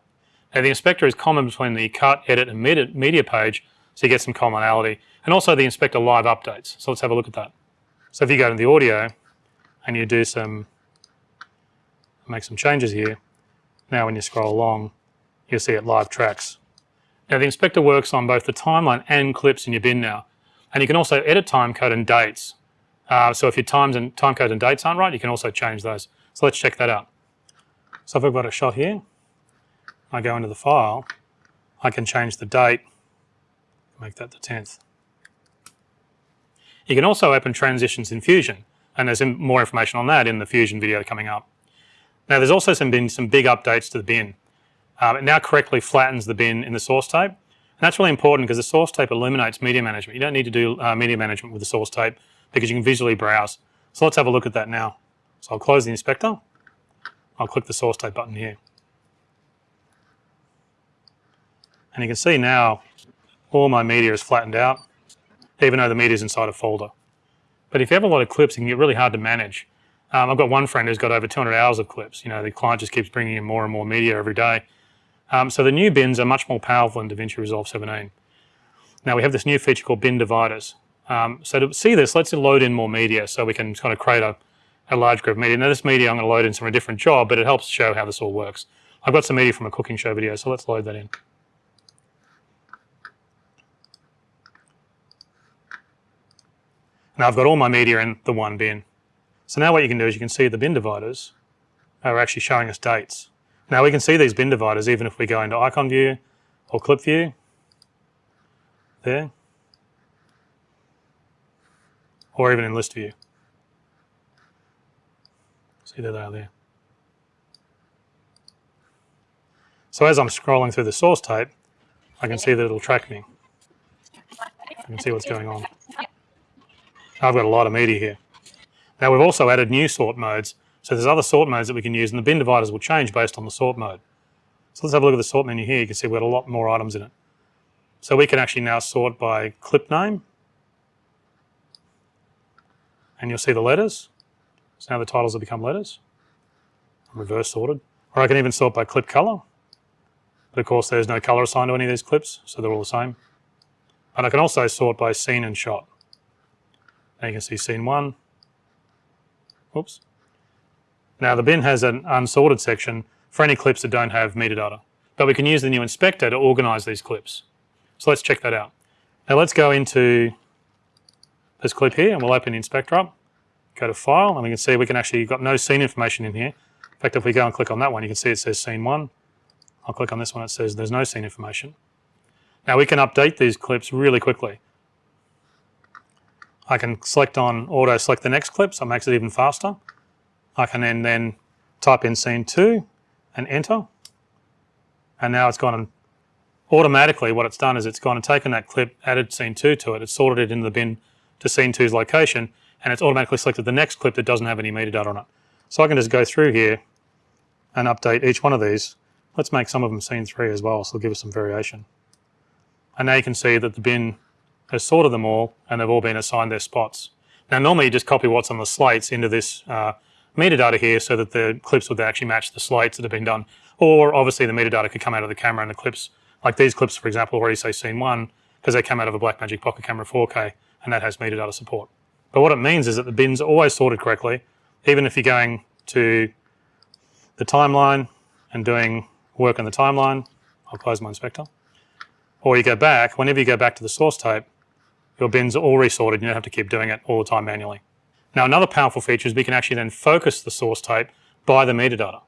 Now the inspector is common between the cut, edit, and media page, so you get some commonality. And also the inspector live updates. So let's have a look at that. So if you go to the audio and you do some, make some changes here, now when you scroll along, you'll see it live tracks. Now the inspector works on both the timeline and clips in your bin now. And you can also edit timecode and dates. Uh, so if your times and timecode and dates aren't right, you can also change those. So let's check that out. So if I've got a shot here, I go into the file, I can change the date, make that the 10th. You can also open transitions in Fusion, and there's more information on that in the Fusion video coming up. Now there's also some been some big updates to the bin. Um, it now correctly flattens the bin in the source tape. And that's really important because the source tape eliminates media management. You don't need to do uh, media management with the source tape because you can visually browse. So let's have a look at that now. So I'll close the inspector. I'll click the source tape button here. And you can see now all my media is flattened out, even though the media is inside a folder. But if you have a lot of clips, it can get really hard to manage. Um, I've got one friend who's got over 200 hours of clips. You know, the client just keeps bringing in more and more media every day. Um, so the new bins are much more powerful in DaVinci Resolve 17. Now we have this new feature called bin dividers. Um, so to see this, let's load in more media so we can kind of create a, a large group of media. Now this media I'm going to load in from a different job, but it helps show how this all works. I've got some media from a cooking show video, so let's load that in. Now I've got all my media in the one bin. So now what you can do is you can see the bin dividers are actually showing us dates. Now we can see these bin dividers even if we go into icon view or clip view, there, or even in list view. See there they are there. So as I'm scrolling through the source tape, I can see that it'll track me. I can see what's going on. I've got a lot of media here. Now we've also added new sort modes. So there's other sort modes that we can use and the bin dividers will change based on the sort mode. So let's have a look at the sort menu here. You can see we've got a lot more items in it. So we can actually now sort by clip name. And you'll see the letters. So now the titles have become letters. reverse sorted. Or I can even sort by clip color. But of course there's no color assigned to any of these clips, so they're all the same. And I can also sort by scene and shot. Now you can see scene one. Oops. Now the bin has an unsorted section for any clips that don't have metadata. But we can use the new inspector to organize these clips. So let's check that out. Now let's go into this clip here and we'll open the inspector up, go to file and we can see we can actually, got no scene information in here. In fact, if we go and click on that one, you can see it says scene one. I'll click on this one, it says there's no scene information. Now we can update these clips really quickly. I can select on auto select the next clip, so it makes it even faster. I can then, then type in scene two and enter. And now it's gone and automatically what it's done is it's gone and taken that clip, added scene two to it, it's sorted it into the bin to scene two's location, and it's automatically selected the next clip that doesn't have any metadata on it. So I can just go through here and update each one of these. Let's make some of them scene three as well, so it'll give us some variation. And now you can see that the bin has sorted them all and they've all been assigned their spots. Now normally you just copy what's on the slates into this uh, metadata here so that the clips would actually match the slates that have been done. Or obviously the metadata could come out of the camera and the clips, like these clips for example already say scene one because they come out of a Blackmagic Pocket Camera 4K and that has metadata support. But what it means is that the bins are always sorted correctly, even if you're going to the timeline and doing work on the timeline, I'll close my inspector, or you go back, whenever you go back to the source tape, your bins are all resorted, you don't have to keep doing it all the time manually. Now another powerful feature is we can actually then focus the source tape by the metadata.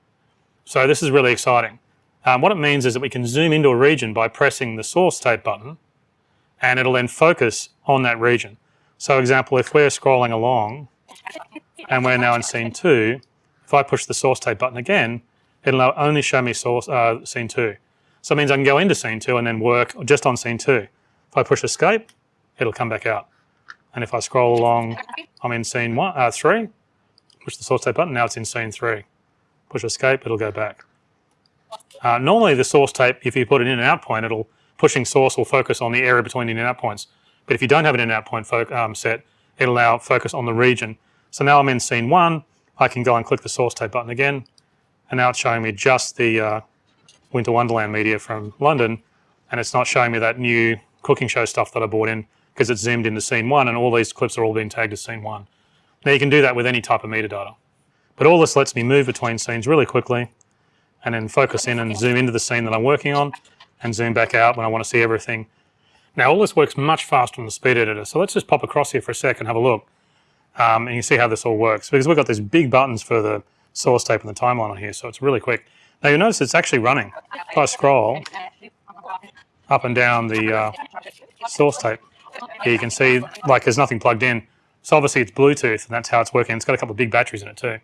So this is really exciting. Um, what it means is that we can zoom into a region by pressing the source tape button and it'll then focus on that region. So example, if we're scrolling along and we're now in scene two, if I push the source tape button again, it'll only show me source, uh, scene two. So it means I can go into scene two and then work just on scene two. If I push escape, it'll come back out. And if I scroll along, I'm in scene one, uh, three, push the source tape button, now it's in scene three. Push escape, it'll go back. Uh, normally the source tape, if you put an in and out point, it'll pushing source will focus on the area between the in and out points. But if you don't have an in and out point um, set, it'll now focus on the region. So now I'm in scene one, I can go and click the source tape button again, and now it's showing me just the uh, Winter Wonderland media from London, and it's not showing me that new cooking show stuff that I bought in because it's zoomed into scene one and all these clips are all being tagged as scene one. Now you can do that with any type of metadata. But all this lets me move between scenes really quickly and then focus in and zoom into the scene that I'm working on and zoom back out when I want to see everything. Now all this works much faster on the speed editor. So let's just pop across here for a sec and have a look. Um, and you see how this all works because we've got these big buttons for the source tape and the timeline on here. So it's really quick. Now you'll notice it's actually running. If I scroll up and down the uh, source tape, here you can see like there's nothing plugged in. So obviously it's Bluetooth and that's how it's working. It's got a couple of big batteries in it too.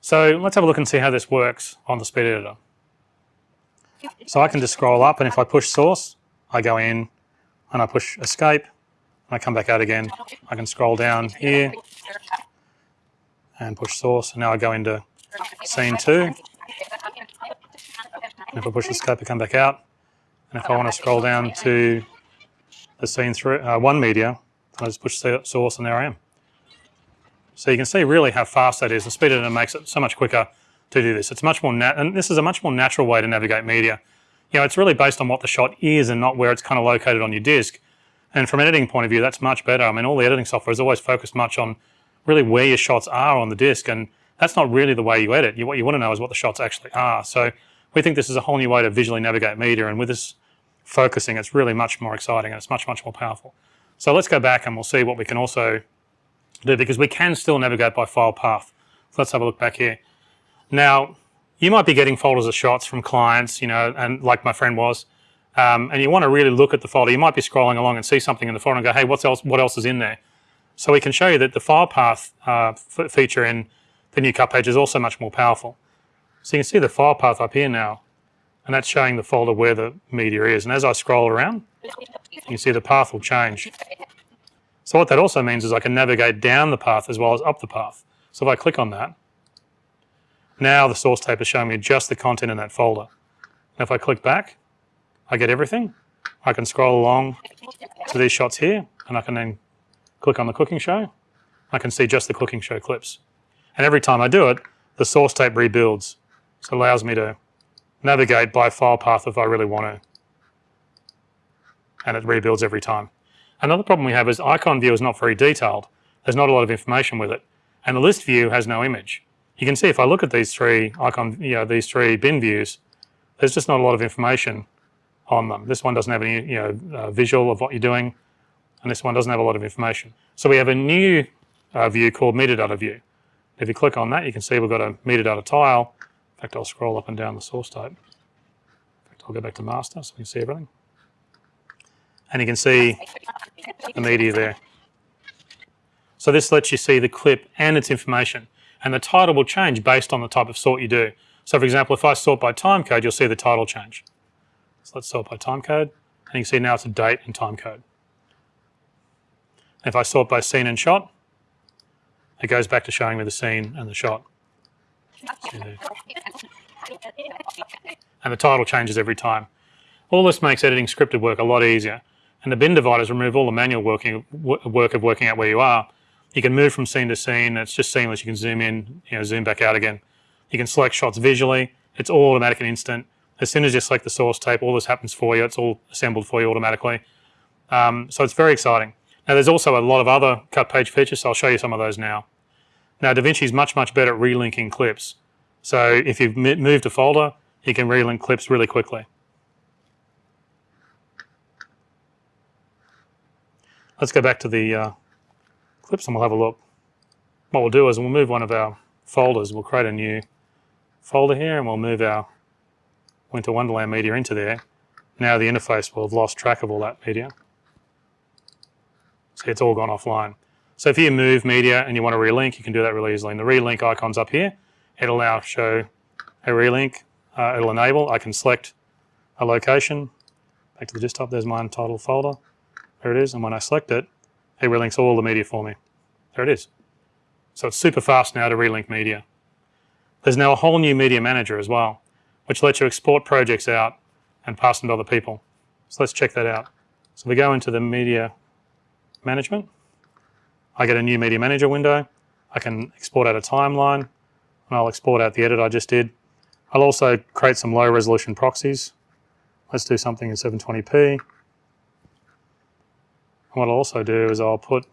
So let's have a look and see how this works on the speed editor. So I can just scroll up and if I push source, I go in and I push escape and I come back out again. I can scroll down here and push source and now I go into scene two. And if I push escape, I come back out. And if I want to scroll down to the scene three, uh, one media, I just push source and there I am. So you can see really how fast that is. The speed editor makes it so much quicker to do this. It's much more and this is a much more natural way to navigate media. You know, it's really based on what the shot is and not where it's kind of located on your disk. And from an editing point of view, that's much better. I mean, all the editing software is always focused much on really where your shots are on the disk, and that's not really the way you edit. You, what you want to know is what the shots actually are. So we think this is a whole new way to visually navigate media, and with this focusing, it's really much more exciting and it's much, much more powerful. So let's go back and we'll see what we can also do because we can still navigate by file path. So let's have a look back here. Now, you might be getting folders of shots from clients, you know, and like my friend was, um, and you want to really look at the folder. You might be scrolling along and see something in the folder and go, hey, what's else, what else is in there? So we can show you that the file path uh, feature in the new cut page is also much more powerful. So you can see the file path up here now, and that's showing the folder where the media is. And as I scroll around, you can see the path will change. So what that also means is I can navigate down the path as well as up the path. So if I click on that, now the source tape is showing me just the content in that folder. And if I click back, I get everything. I can scroll along to these shots here, and I can then click on the cooking show. I can see just the cooking show clips. And every time I do it, the source tape rebuilds. So it allows me to navigate by file path if I really want to. And it rebuilds every time. Another problem we have is icon view is not very detailed. There's not a lot of information with it. And the list view has no image. You can see if I look at these three icon, you know, these three bin views, there's just not a lot of information on them. This one doesn't have any, you know, uh, visual of what you're doing, and this one doesn't have a lot of information. So we have a new uh, view called metadata view. If you click on that, you can see we've got a metadata tile. In fact, I'll scroll up and down the source tape. In fact, I'll go back to master so we can see everything. And you can see the media there. So this lets you see the clip and its information. And the title will change based on the type of sort you do. So for example, if I sort by time code, you'll see the title change. So let's sort by time code. And you can see now it's a date and time code. If I sort by scene and shot, it goes back to showing me the scene and the shot. And the title changes every time. All this makes editing scripted work a lot easier. And the bin dividers remove all the manual working, work of working out where you are. You can move from scene to scene. It's just seamless. You can zoom in, you know, zoom back out again. You can select shots visually. It's all automatic and instant. As soon as you select the source tape, all this happens for you. It's all assembled for you automatically. Um, so it's very exciting. Now there's also a lot of other cut page features, so I'll show you some of those now. Now DaVinci is much, much better at relinking clips. So if you've moved a folder, you can relink clips really quickly. Let's go back to the uh, clips and we'll have a look. What we'll do is we'll move one of our folders. We'll create a new folder here and we'll move our Winter Wonderland media into there. Now the interface will have lost track of all that media. See, it's all gone offline. So if you move media and you want to relink, you can do that really easily. And the relink icon's up here. It'll now show a relink. Uh, it'll enable. I can select a location. Back to the desktop, there's my untitled folder. There it is. And when I select it, it relinks all the media for me. There it is. So it's super fast now to relink media. There's now a whole new media manager as well, which lets you export projects out and pass them to other people. So let's check that out. So we go into the media management. I get a new media manager window. I can export out a timeline and I'll export out the edit I just did. I'll also create some low resolution proxies. Let's do something in 720p. And what I'll also do is I'll put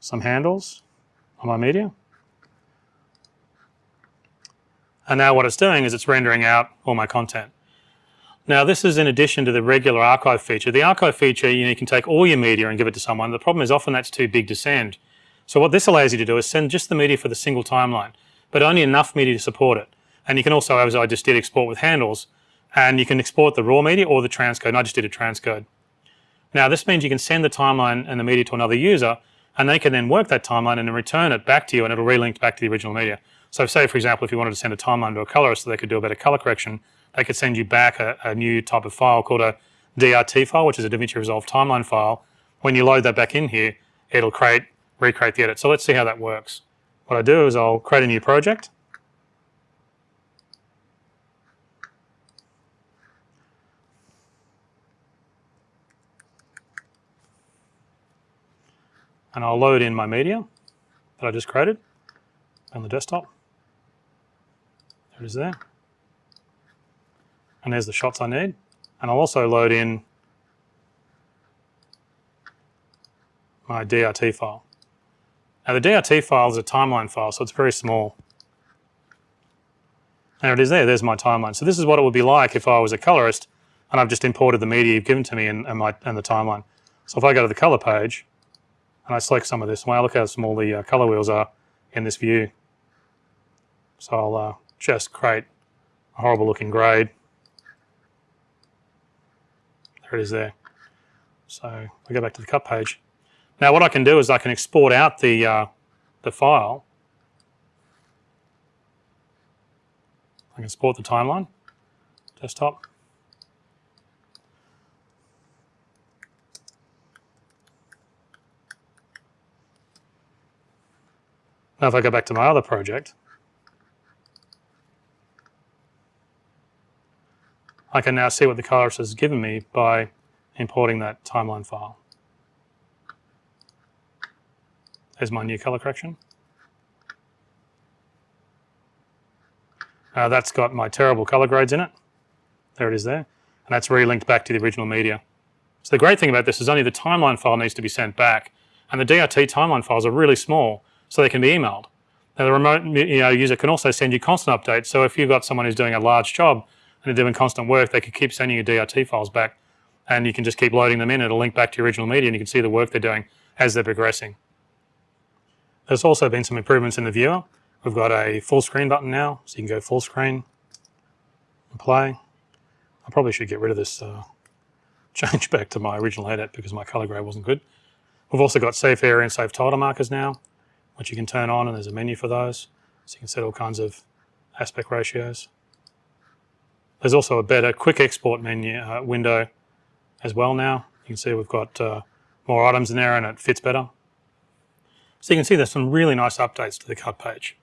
some handles on my media. And now what it's doing is it's rendering out all my content. Now this is in addition to the regular archive feature. The archive feature, you, know, you can take all your media and give it to someone. The problem is often that's too big to send. So what this allows you to do is send just the media for the single timeline, but only enough media to support it. And you can also, as I just did, export with handles. And you can export the raw media or the transcode, and I just did a transcode. Now this means you can send the timeline and the media to another user, and they can then work that timeline and then return it back to you, and it'll relink back to the original media. So say, for example, if you wanted to send a timeline to a colorist so they could do a better color correction, they could send you back a, a new type of file called a DRT file, which is a DaVinci Resolve timeline file. When you load that back in here, it'll create, recreate the edit. So let's see how that works. What I do is I'll create a new project. And I'll load in my media that I just created on the desktop. There it is there and there's the shots I need. And I'll also load in my DRT file. Now the DRT file is a timeline file, so it's very small. There it is there, there's my timeline. So this is what it would be like if I was a colorist and I've just imported the media you've given to me and, and, my, and the timeline. So if I go to the color page and I select some of this, wow, look how small the uh, color wheels are in this view. So I'll uh, just create a horrible looking grade there it is there. So I go back to the cut page. Now what I can do is I can export out the, uh, the file. I can export the timeline, desktop. Now if I go back to my other project, I can now see what the colorist has given me by importing that timeline file. There's my new color correction. Uh, that's got my terrible color grades in it. There it is there. And that's re-linked back to the original media. So the great thing about this is only the timeline file needs to be sent back. And the DRT timeline files are really small, so they can be emailed. Now the remote you know, user can also send you constant updates. So if you've got someone who's doing a large job and they're doing constant work, they could keep sending you DRT files back and you can just keep loading them in. It'll link back to your original media and you can see the work they're doing as they're progressing. There's also been some improvements in the viewer. We've got a full screen button now, so you can go full screen and play. I probably should get rid of this uh, change back to my original edit because my color grade wasn't good. We've also got safe area and safe title markers now, which you can turn on and there's a menu for those. So you can set all kinds of aspect ratios. There's also a better quick export menu uh, window as well now. You can see we've got uh, more items in there and it fits better. So you can see there's some really nice updates to the cut page.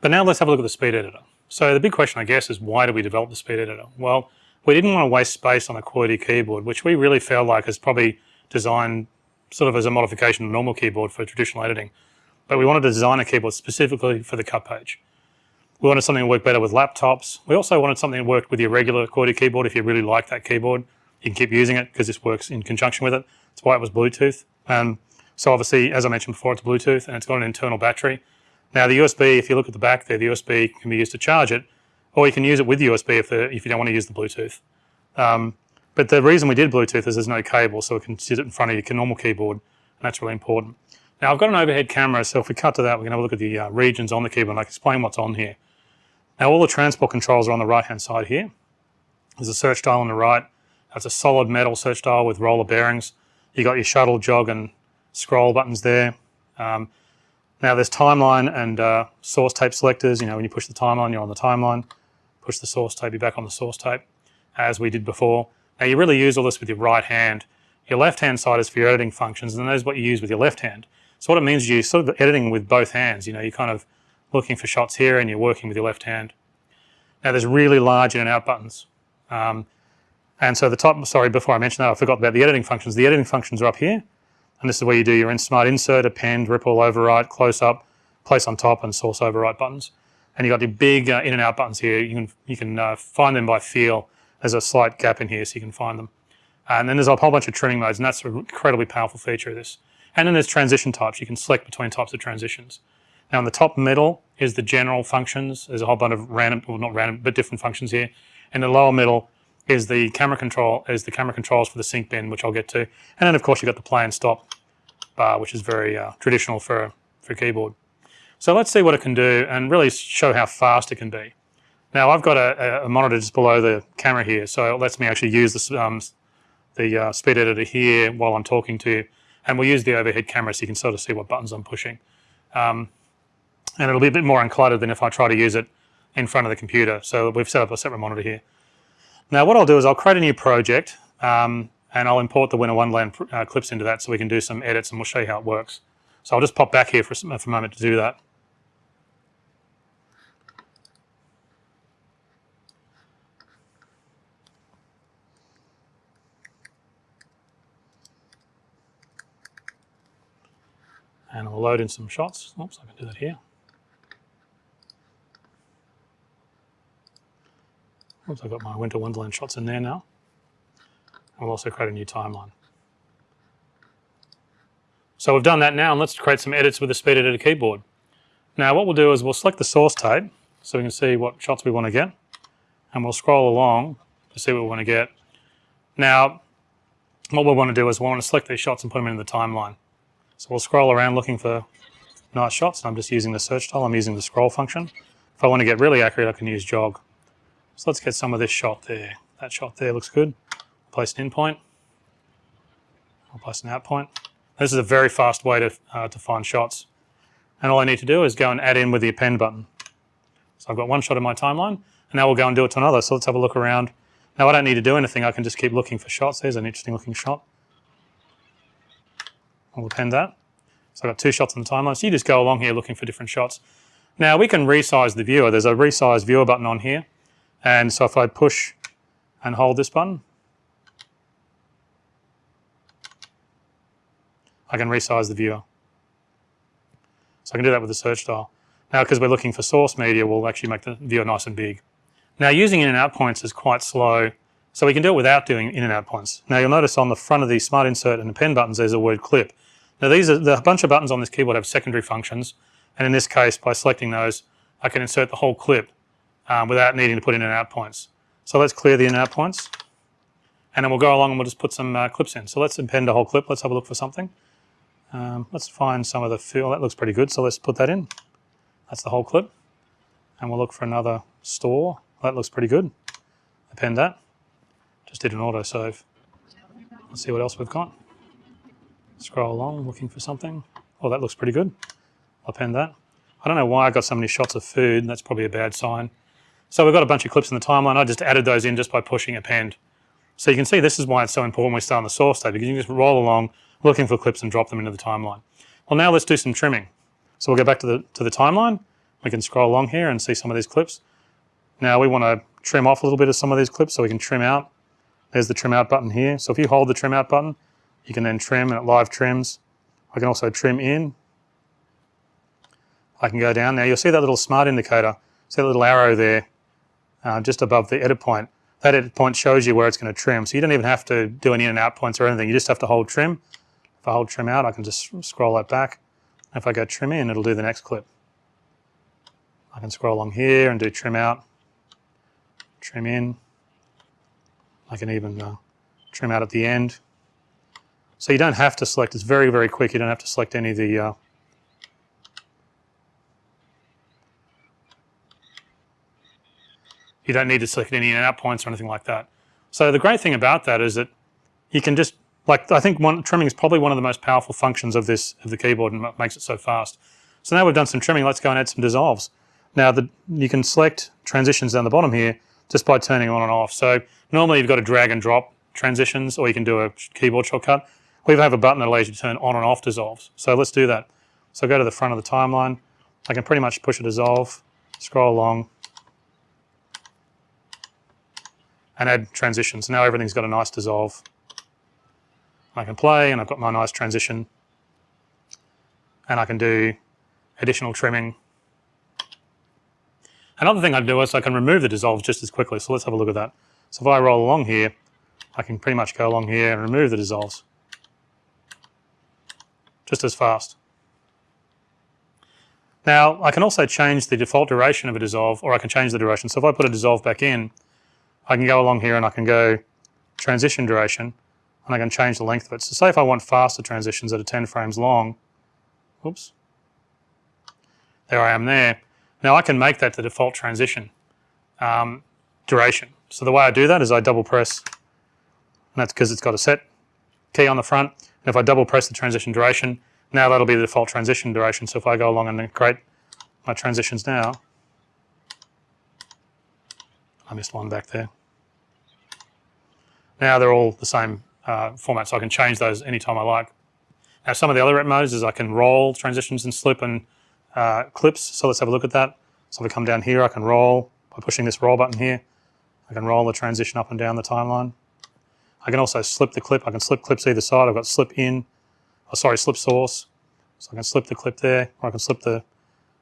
But now let's have a look at the speed editor. So the big question I guess is why did we develop the speed editor? Well, we didn't want to waste space on a QWERTY keyboard, which we really felt like is probably designed sort of as a modification of a normal keyboard for traditional editing. But we wanted to design a keyboard specifically for the cut page. We wanted something to work better with laptops. We also wanted something that worked with your regular QWERTY keyboard if you really like that keyboard. You can keep using it because this works in conjunction with it. That's why it was Bluetooth. Um, so obviously, as I mentioned before, it's Bluetooth and it's got an internal battery. Now the USB, if you look at the back there, the USB can be used to charge it, or you can use it with USB if, the, if you don't want to use the Bluetooth. Um, but the reason we did Bluetooth is there's no cable, so it can sit in front of your normal keyboard, and that's really important. Now I've got an overhead camera, so if we cut to that, we can have a look at the uh, regions on the keyboard, and I can explain what's on here. Now all the transport controls are on the right-hand side here. There's a search dial on the right. That's a solid metal search dial with roller bearings. You got your shuttle, jog, and scroll buttons there. Um, now there's timeline and uh, source tape selectors. You know, when you push the timeline, you're on the timeline. Push the source tape, you're back on the source tape, as we did before. Now you really use all this with your right hand. Your left-hand side is for your editing functions, and that is what you use with your left hand. So what it means is you're sort of editing with both hands. You know, you're kind of looking for shots here and you're working with your left hand. Now there's really large in and out buttons. Um, and so the top, sorry, before I mentioned that, I forgot about the editing functions. The editing functions are up here. And this is where you do your smart insert, append, ripple, overwrite, close up, place on top, and source overwrite buttons. And you've got the big uh, in and out buttons here. You can, you can uh, find them by feel. There's a slight gap in here so you can find them. And then there's a whole bunch of trimming modes, and that's an incredibly powerful feature of this. And then there's transition types. You can select between types of transitions. Now in the top middle is the general functions. There's a whole bunch of random, well not random, but different functions here. In the lower middle is the camera control, is the camera controls for the sync bin, which I'll get to. And then of course you've got the play and stop bar, which is very uh, traditional for, for keyboard. So let's see what it can do and really show how fast it can be. Now I've got a, a monitor just below the camera here, so it lets me actually use this, um, the uh, speed editor here while I'm talking to you. And we'll use the overhead camera so you can sort of see what buttons I'm pushing. Um, and it'll be a bit more uncluttered than if I try to use it in front of the computer. So we've set up a separate monitor here. Now what I'll do is I'll create a new project um, and I'll import the Winter Wonderland uh, clips into that so we can do some edits and we'll show you how it works. So I'll just pop back here for, for a moment to do that. And I'll load in some shots. Oops, I can do that here. Oops, I've got my Winter Wonderland shots in there now. And we'll also create a new timeline. So we've done that now, and let's create some edits with the speed editor keyboard. Now what we'll do is we'll select the source tape so we can see what shots we want to get. And we'll scroll along to see what we want to get. Now, what we want to do is we want to select these shots and put them into the timeline. So we'll scroll around looking for nice shots. I'm just using the search dial. I'm using the scroll function. If I want to get really accurate, I can use jog. So let's get some of this shot there. That shot there looks good. Place an in point. I'll place an out point. This is a very fast way to, uh, to find shots. And all I need to do is go and add in with the append button. So I've got one shot in my timeline, and now we'll go and do it to another. So let's have a look around. Now I don't need to do anything. I can just keep looking for shots. There's an interesting looking shot. I'll append that. So I've got two shots on the timeline. So you just go along here looking for different shots. Now we can resize the viewer. There's a resize viewer button on here. And so if I push and hold this button, I can resize the viewer. So I can do that with the search dial. Now, because we're looking for source media, we'll actually make the viewer nice and big. Now, using in and out points is quite slow, so we can do it without doing in and out points. Now, you'll notice on the front of the Smart Insert and the append buttons, there's a word clip. Now, these are the bunch of buttons on this keyboard have secondary functions, and in this case, by selecting those, I can insert the whole clip um, without needing to put in and out points. So let's clear the in and out points, and then we'll go along and we'll just put some uh, clips in. So let's append a whole clip. Let's have a look for something. Um, let's find some of the fill. That looks pretty good, so let's put that in. That's the whole clip. And we'll look for another store. That looks pretty good. Append that. Just did an auto save. Let's see what else we've got. Scroll along looking for something. Oh, that looks pretty good. I'll append that. I don't know why I got so many shots of food. That's probably a bad sign. So we've got a bunch of clips in the timeline. I just added those in just by pushing append. So you can see this is why it's so important we start on the source tape because you can just roll along looking for clips and drop them into the timeline. Well, now let's do some trimming. So we'll go back to the, to the timeline. We can scroll along here and see some of these clips. Now we want to trim off a little bit of some of these clips so we can trim out. There's the trim out button here. So if you hold the trim out button, you can then trim and it live trims. I can also trim in. I can go down. Now you'll see that little smart indicator, see that little arrow there uh, just above the edit point. That edit point shows you where it's going to trim. So you don't even have to do any in and out points or anything. You just have to hold trim. If I hold trim out, I can just scroll that back. If I go trim in, it'll do the next clip. I can scroll along here and do trim out, trim in. I can even uh, trim out at the end. So you don't have to select, it's very, very quick. You don't have to select any of the uh, You don't need to select any in and out points or anything like that. So the great thing about that is that you can just, like I think one, trimming is probably one of the most powerful functions of this, of the keyboard and makes it so fast. So now we've done some trimming, let's go and add some dissolves. Now the, you can select transitions down the bottom here just by turning on and off. So normally you've got to drag and drop transitions or you can do a keyboard shortcut. We have a button that allows you to turn on and off dissolves. So let's do that. So go to the front of the timeline. I can pretty much push a dissolve, scroll along, and add transitions. Now everything's got a nice dissolve. I can play and I've got my nice transition and I can do additional trimming. Another thing I do is I can remove the dissolve just as quickly. So let's have a look at that. So if I roll along here, I can pretty much go along here and remove the dissolves just as fast. Now, I can also change the default duration of a dissolve or I can change the duration. So if I put a dissolve back in, I can go along here and I can go transition duration and I can change the length of it. So say if I want faster transitions that are 10 frames long, oops, there I am there. Now I can make that the default transition um, duration. So the way I do that is I double press, and that's because it's got a set key on the front. And if I double press the transition duration, now that'll be the default transition duration. So if I go along and create my transitions now, I missed one back there. Now they're all the same uh, format, so I can change those anytime I like. Now some of the other rep modes is I can roll transitions and slip and uh, clips, so let's have a look at that. So if I come down here, I can roll by pushing this roll button here. I can roll the transition up and down the timeline. I can also slip the clip. I can slip clips either side. I've got slip in, oh, sorry, slip source. So I can slip the clip there, or I can slip the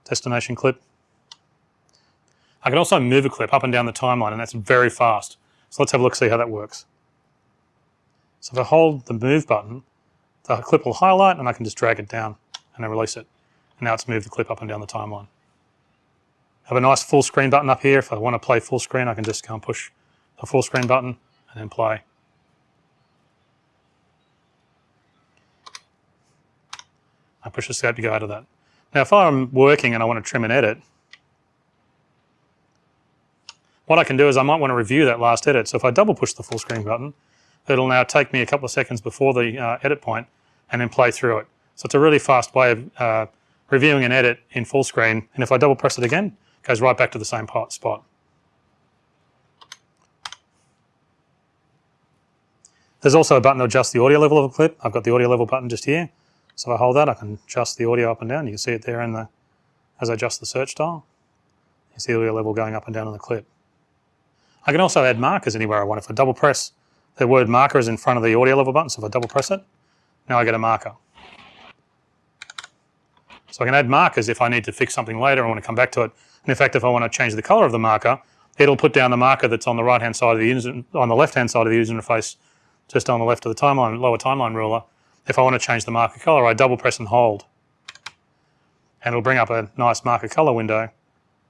destination clip. I can also move a clip up and down the timeline, and that's very fast. So let's have a look, see how that works. So if I hold the move button, the clip will highlight and I can just drag it down and then release it. And now it's moved the clip up and down the timeline. I have a nice full screen button up here. If I want to play full screen, I can just go and push the full screen button and then play. I push the escape to go out of that. Now if I'm working and I want to trim and edit, what I can do is I might want to review that last edit. So if I double push the full screen button, it'll now take me a couple of seconds before the uh, edit point and then play through it. So it's a really fast way of uh, reviewing an edit in full screen. And if I double press it again, it goes right back to the same part, spot. There's also a button to adjust the audio level of a clip. I've got the audio level button just here. So if I hold that, I can adjust the audio up and down. You can see it there in the, as I adjust the search dial. You see the audio level going up and down on the clip. I can also add markers anywhere I want. If I double press the word marker is in front of the audio level button, so if I double press it, now I get a marker. So I can add markers if I need to fix something later, I want to come back to it. And in fact, if I want to change the color of the marker, it'll put down the marker that's on the right hand side of the user, on the left hand side of the user interface, just on the left of the timeline, lower timeline ruler. If I want to change the marker color, I double press and hold. And it'll bring up a nice marker color window.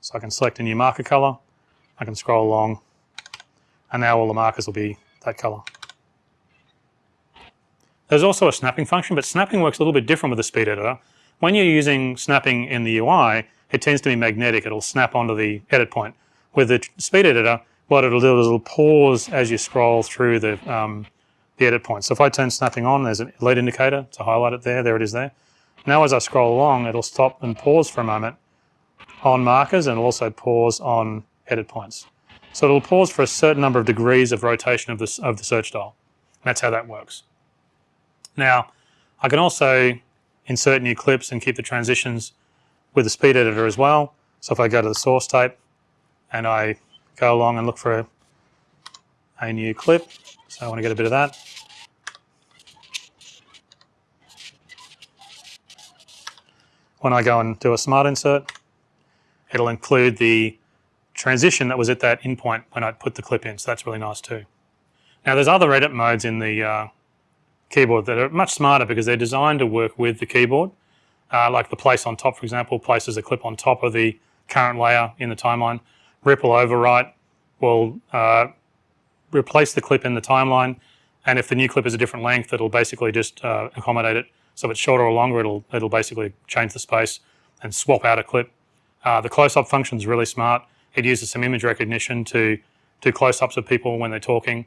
So I can select a new marker color, I can scroll along, and now all the markers will be that color. There's also a snapping function, but snapping works a little bit different with the speed editor. When you're using snapping in the UI, it tends to be magnetic. It'll snap onto the edit point. With the speed editor, what it'll do is it'll pause as you scroll through the, um, the edit point. So if I turn snapping on, there's a lead indicator to highlight it there. There it is there. Now as I scroll along, it'll stop and pause for a moment on markers and it'll also pause on edit points. So it'll pause for a certain number of degrees of rotation of the, of the search dial. That's how that works. Now, I can also insert new clips and keep the transitions with the speed editor as well. So if I go to the source tape and I go along and look for a, a new clip, so I want to get a bit of that. When I go and do a smart insert, it'll include the transition that was at that in point when I put the clip in, so that's really nice too. Now there's other edit modes in the uh, keyboard that are much smarter because they're designed to work with the keyboard. Uh, like the place on top, for example, places a clip on top of the current layer in the timeline. Ripple overwrite will uh, replace the clip in the timeline, and if the new clip is a different length, it'll basically just uh, accommodate it. So if it's shorter or longer, it'll it'll basically change the space and swap out a clip. Uh, the close-up function is really smart. It uses some image recognition to do close-ups of people when they're talking.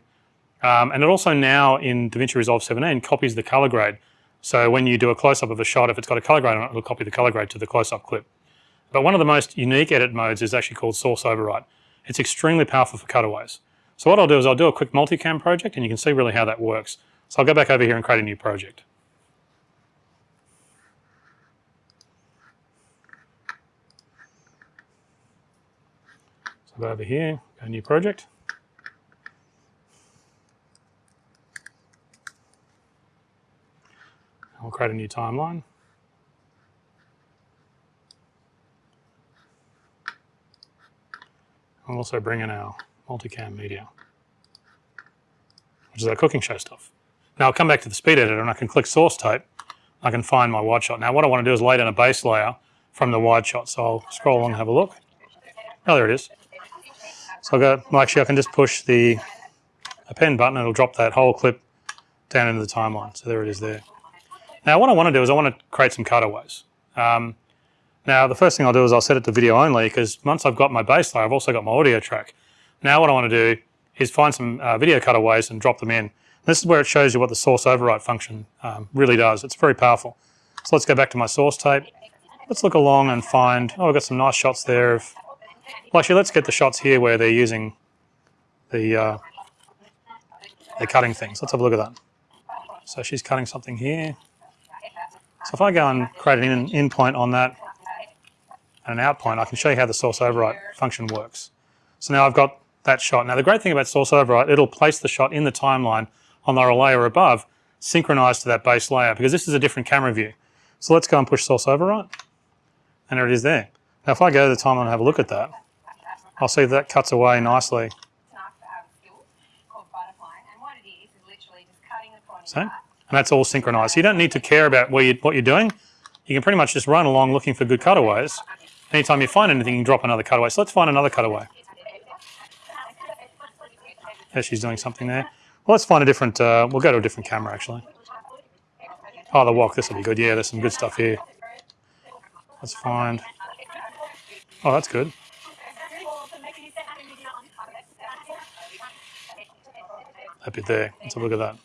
Um, and it also now in DaVinci Resolve 17 copies the color grade. So when you do a close-up of a shot, if it's got a color grade on it, it'll copy the color grade to the close-up clip. But one of the most unique edit modes is actually called source overwrite. It's extremely powerful for cutaways. So what I'll do is I'll do a quick multicam project and you can see really how that works. So I'll go back over here and create a new project. Go over here, go new project. I'll create a new timeline. I'll also bring in our multicam media, which is our cooking show stuff. Now I'll come back to the speed editor and I can click source tape. I can find my wide shot. Now what I want to do is lay down a base layer from the wide shot. So I'll scroll along and have a look. Oh, there it is. So I'll go, well actually I can just push the append button and it'll drop that whole clip down into the timeline. So there it is there. Now what I want to do is I want to create some cutaways. Um, now the first thing I'll do is I'll set it to video only because once I've got my base layer, I've also got my audio track. Now what I want to do is find some uh, video cutaways and drop them in. This is where it shows you what the source overwrite function um, really does. It's very powerful. So let's go back to my source tape. Let's look along and find, oh, I've got some nice shots there of, well actually let's get the shots here where they're using the, uh, they're cutting things. Let's have a look at that. So she's cutting something here. So if I go and create an in, in point on that and an out point, I can show you how the source overwrite function works. So now I've got that shot. Now the great thing about source overwrite, it'll place the shot in the timeline on the layer above, synchronized to that base layer, because this is a different camera view. So let's go and push source overwrite, and there it is there. Now if I go to the timeline and have a look at that, I'll see that cuts away nicely. See? And that's all synchronized. So you don't need to care about where you, what you're doing. You can pretty much just run along looking for good cutaways. Anytime you find anything, you can drop another cutaway. So let's find another cutaway. There she's doing something there. Well, let's find a different, uh, we'll go to a different camera actually. Oh, the walk, this will be good. Yeah, there's some good stuff here. Let's find, oh, that's good. Happy there, let's have a look at that.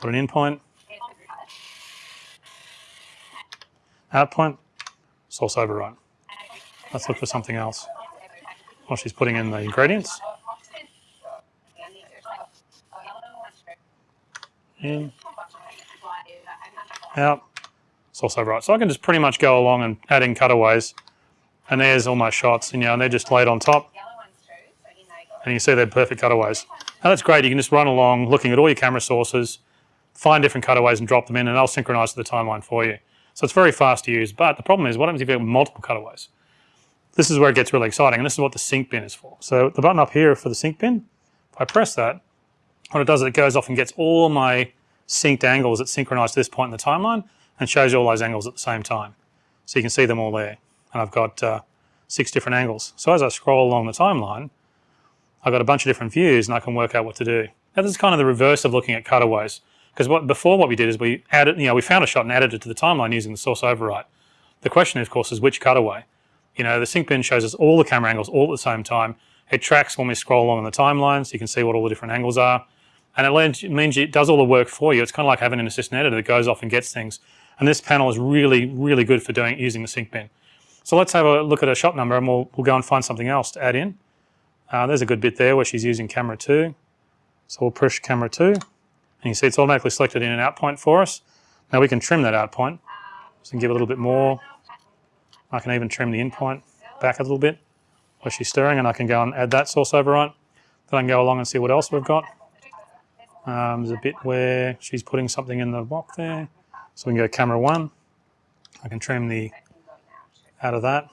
Put an in point. Out point, source override. Let's look for something else. While she's putting in the ingredients. In. Out. Source override. So I can just pretty much go along and add in cutaways. And there's all my shots, and, you know, and they're just laid on top. And you see they're perfect cutaways. Now that's great, you can just run along looking at all your camera sources, find different cutaways and drop them in and they'll synchronize to the timeline for you. So it's very fast to use, but the problem is what happens if you have multiple cutaways? This is where it gets really exciting, and this is what the sync bin is for. So the button up here for the sync bin, if I press that, what it does is it goes off and gets all my synced angles that synchronize to this point in the timeline and shows you all those angles at the same time. So you can see them all there. And I've got uh, six different angles. So as I scroll along the timeline, I've got a bunch of different views and I can work out what to do. Now this is kind of the reverse of looking at cutaways. Because what before what we did is we added, you know, we found a shot and added it to the timeline using the source override. The question, of course, is which cutaway. You know, the sync bin shows us all the camera angles all at the same time. It tracks when we scroll along in the timeline, so you can see what all the different angles are. And it means it does all the work for you. It's kind of like having an assistant editor that goes off and gets things. And this panel is really, really good for doing using the sync bin. So let's have a look at a shot number and we'll, we'll go and find something else to add in. Uh, there's a good bit there where she's using camera 2. So we'll push camera 2. And you see it's automatically selected in an out point for us. Now we can trim that out point. So we can give a little bit more. I can even trim the in point back a little bit where she's stirring and I can go and add that source override. Then I can go along and see what else we've got. Um, there's a bit where she's putting something in the block there. So we can go camera one. I can trim the out of that.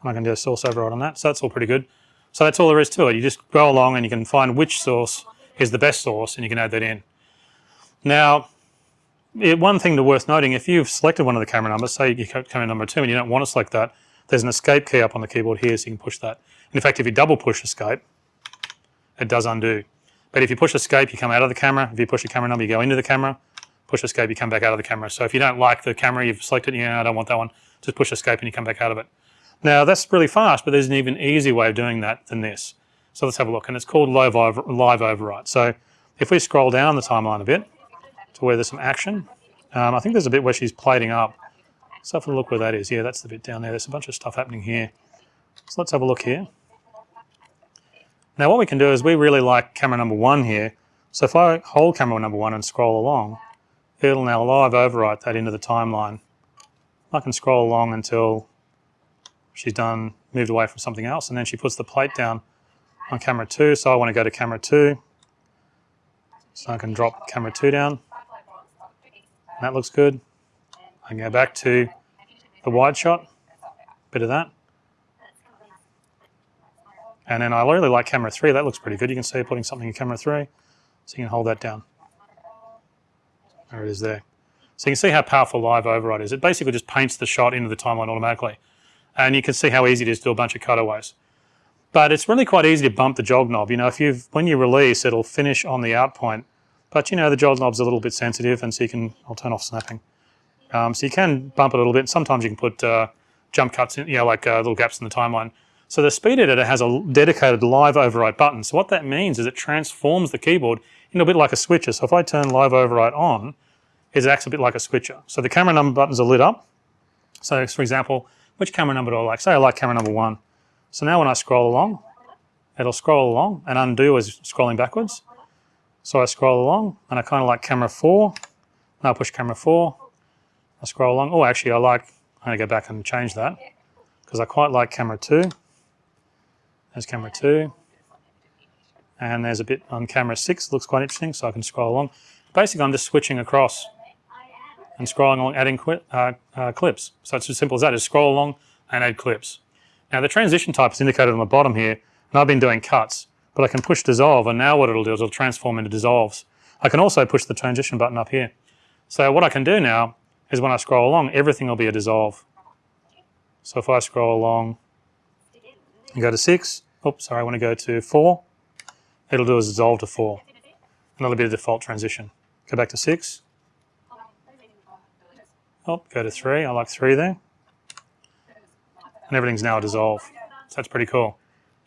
And I can do a source override on that. So that's all pretty good. So that's all there is to it. You just go along and you can find which source is the best source and you can add that in. Now, it, one thing to worth noting, if you've selected one of the camera numbers, say you camera number two and you don't want to select that, there's an escape key up on the keyboard here so you can push that. And in fact, if you double push escape, it does undo. But if you push escape, you come out of the camera. If you push a camera number, you go into the camera. Push escape, you come back out of the camera. So if you don't like the camera, you've selected, yeah, I don't want that one, just push escape and you come back out of it. Now that's really fast, but there's an even easier way of doing that than this. So let's have a look, and it's called live, over, live override. So if we scroll down the timeline a bit to where there's some action, um, I think there's a bit where she's plating up. So have a look where that is. Yeah, that's the bit down there. There's a bunch of stuff happening here. So let's have a look here. Now what we can do is we really like camera number one here. So if I hold camera number one and scroll along, it'll now live overwrite that into the timeline. I can scroll along until she's done, moved away from something else, and then she puts the plate down on camera two. So I want to go to camera two. So I can drop camera two down. That looks good. I can go back to the wide shot, bit of that. And then I really like camera three. That looks pretty good. You can see putting something in camera three. So you can hold that down. There it is there. So you can see how powerful live override is. It basically just paints the shot into the timeline automatically. And you can see how easy it is to do a bunch of cutaways. But it's really quite easy to bump the jog knob. You know, if you've, when you release, it'll finish on the out point. But you know, the jog knob's a little bit sensitive and so you can, I'll turn off snapping. Um, so you can bump it a little bit. Sometimes you can put uh, jump cuts in, you know, like uh, little gaps in the timeline. So the speed editor has a dedicated live override button. So what that means is it transforms the keyboard into a bit like a switcher. So if I turn live override on, it acts a bit like a switcher. So the camera number buttons are lit up. So for example, which camera number do I like? Say I like camera number one. So now when I scroll along, it'll scroll along and undo is scrolling backwards. So I scroll along and I kind of like camera four. Now I push camera four. I scroll along. Oh, actually I like, I'm gonna go back and change that because I quite like camera two. There's camera two. And there's a bit on camera six, looks quite interesting, so I can scroll along. Basically, I'm just switching across and scrolling along, adding uh, uh, clips. So it's as simple as that, is scroll along and add clips. Now the transition type is indicated on the bottom here, and I've been doing cuts, but I can push dissolve, and now what it'll do is it'll transform into dissolves. I can also push the transition button up here. So what I can do now is when I scroll along, everything will be a dissolve. So if I scroll along, and go to 6. Oops, sorry, I want to go to 4. It'll do a dissolve to 4. Another bit of default transition. Go back to 6. Oh, go to 3. I like 3 there. And everything's now a dissolve. So that's pretty cool.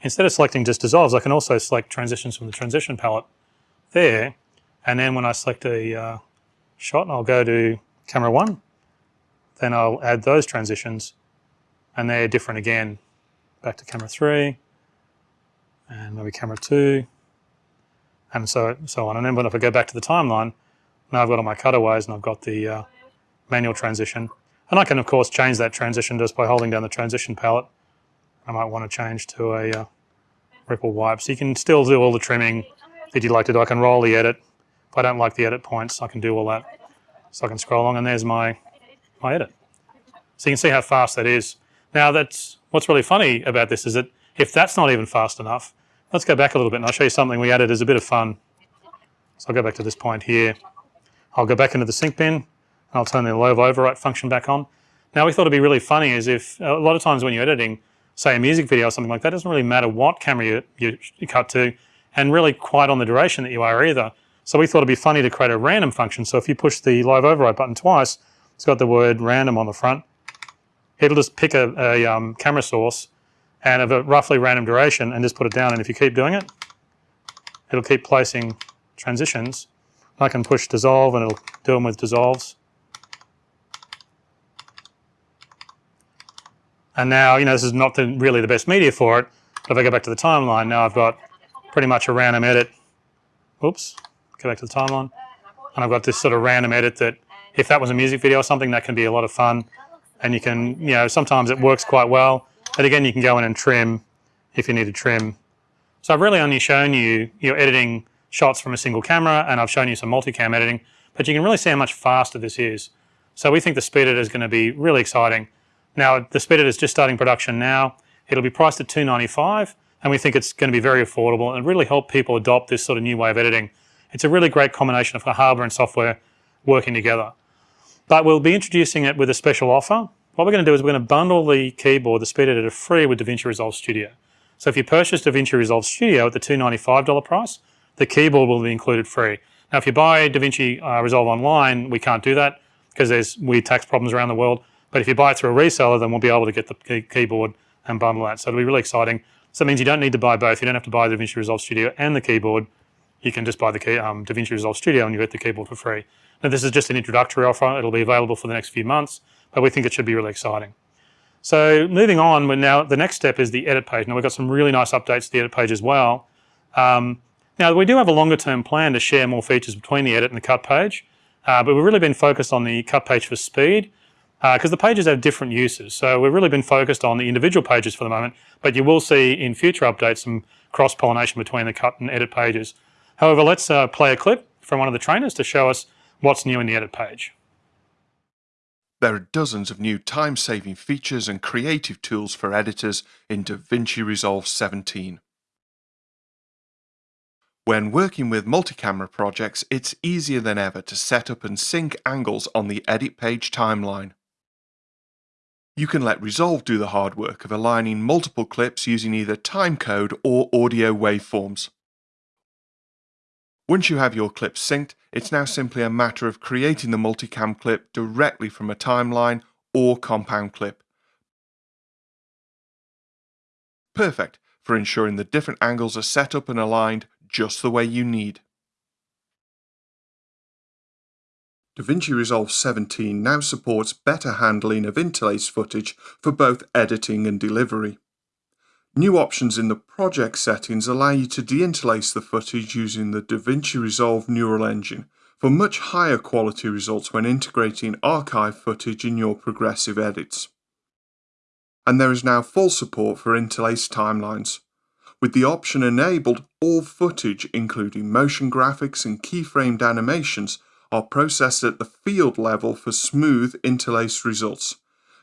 Instead of selecting just dissolves, I can also select transitions from the transition palette there. And then when I select a uh, shot, I'll go to camera 1. Then I'll add those transitions. And they're different again back to camera three, and maybe camera two, and so, so on. And then when if I go back to the timeline, now I've got all my cutaways and I've got the uh, manual transition. And I can of course change that transition just by holding down the transition palette. I might want to change to a uh, ripple wipe. So you can still do all the trimming that you'd like to do. I can roll the edit. If I don't like the edit points, I can do all that. So I can scroll along and there's my, my edit. So you can see how fast that is. Now that's, what's really funny about this is that if that's not even fast enough, let's go back a little bit and I'll show you something we added as a bit of fun. So I'll go back to this point here. I'll go back into the sync bin. I'll turn the live overwrite function back on. Now we thought it'd be really funny is if, a lot of times when you're editing, say a music video or something like that, it doesn't really matter what camera you, you, you cut to and really quite on the duration that you are either. So we thought it'd be funny to create a random function. So if you push the live override button twice, it's got the word random on the front. It'll just pick a, a um, camera source and of a roughly random duration and just put it down. And if you keep doing it, it'll keep placing transitions. I can push dissolve and it'll do them with dissolves. And now, you know, this is not the, really the best media for it, but if I go back to the timeline, now I've got pretty much a random edit. Oops, go back to the timeline. And I've got this sort of random edit that if that was a music video or something, that can be a lot of fun. And you can, you know, sometimes it works quite well. But again, you can go in and trim if you need to trim. So I've really only shown you, you're editing shots from a single camera and I've shown you some multicam editing, but you can really see how much faster this is. So we think the speed editor is going to be really exciting. Now the speed is just starting production now. It'll be priced at 295 and we think it's going to be very affordable and really help people adopt this sort of new way of editing. It's a really great combination of hardware and software working together. But we'll be introducing it with a special offer. What we're going to do is we're going to bundle the keyboard, the speed editor, free with DaVinci Resolve Studio. So if you purchase DaVinci Resolve Studio at the $295 price, the keyboard will be included free. Now if you buy DaVinci uh, Resolve online, we can't do that because there's weird tax problems around the world. But if you buy it through a reseller, then we'll be able to get the key keyboard and bundle that. So it'll be really exciting. So it means you don't need to buy both. You don't have to buy the DaVinci Resolve Studio and the keyboard. You can just buy the key, um, DaVinci Resolve Studio and you get the keyboard for free. Now this is just an introductory offer. It'll be available for the next few months, but we think it should be really exciting. So moving on, we're now the next step is the edit page. Now we've got some really nice updates to the edit page as well. Um, now we do have a longer term plan to share more features between the edit and the cut page, uh, but we've really been focused on the cut page for speed because uh, the pages have different uses. So we've really been focused on the individual pages for the moment, but you will see in future updates some cross-pollination between the cut and edit pages. However, let's uh, play a clip from one of the trainers to show us what's new in the edit page. There are dozens of new time-saving features and creative tools for editors in DaVinci Resolve 17. When working with multi-camera projects, it's easier than ever to set up and sync angles on the edit page timeline. You can let Resolve do the hard work of aligning multiple clips using either timecode or audio waveforms. Once you have your clips synced, it's now simply a matter of creating the multicam clip directly from a timeline or compound clip. Perfect for ensuring the different angles are set up and aligned just the way you need. DaVinci Resolve 17 now supports better handling of interlace footage for both editing and delivery. New options in the project settings allow you to deinterlace the footage using the DaVinci Resolve Neural Engine for much higher quality results when integrating archive footage in your progressive edits. And there is now full support for interlaced timelines. With the option enabled, all footage, including motion graphics and keyframed animations, are processed at the field level for smooth interlaced results.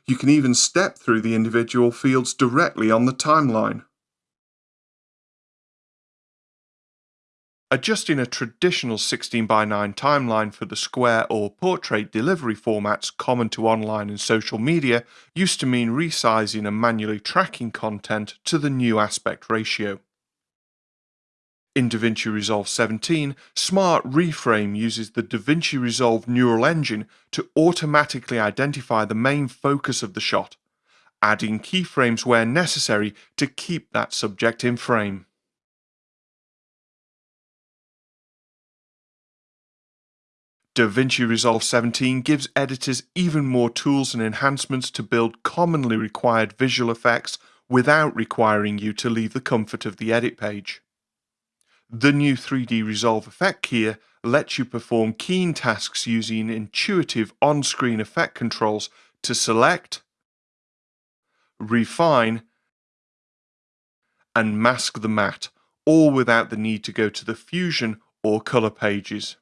You can even step through the individual fields directly on the timeline. Adjusting a traditional 16 by 9 timeline for the square or portrait delivery formats common to online and social media used to mean resizing and manually tracking content to the new aspect ratio. In DaVinci Resolve 17, Smart Reframe uses the DaVinci Resolve neural engine to automatically identify the main focus of the shot, adding keyframes where necessary to keep that subject in frame. DaVinci Resolve 17 gives editors even more tools and enhancements to build commonly required visual effects without requiring you to leave the comfort of the edit page. The new 3D Resolve effect keyer lets you perform keen tasks using intuitive on-screen effect controls to select, refine, and mask the matte, all without the need to go to the Fusion or Color pages.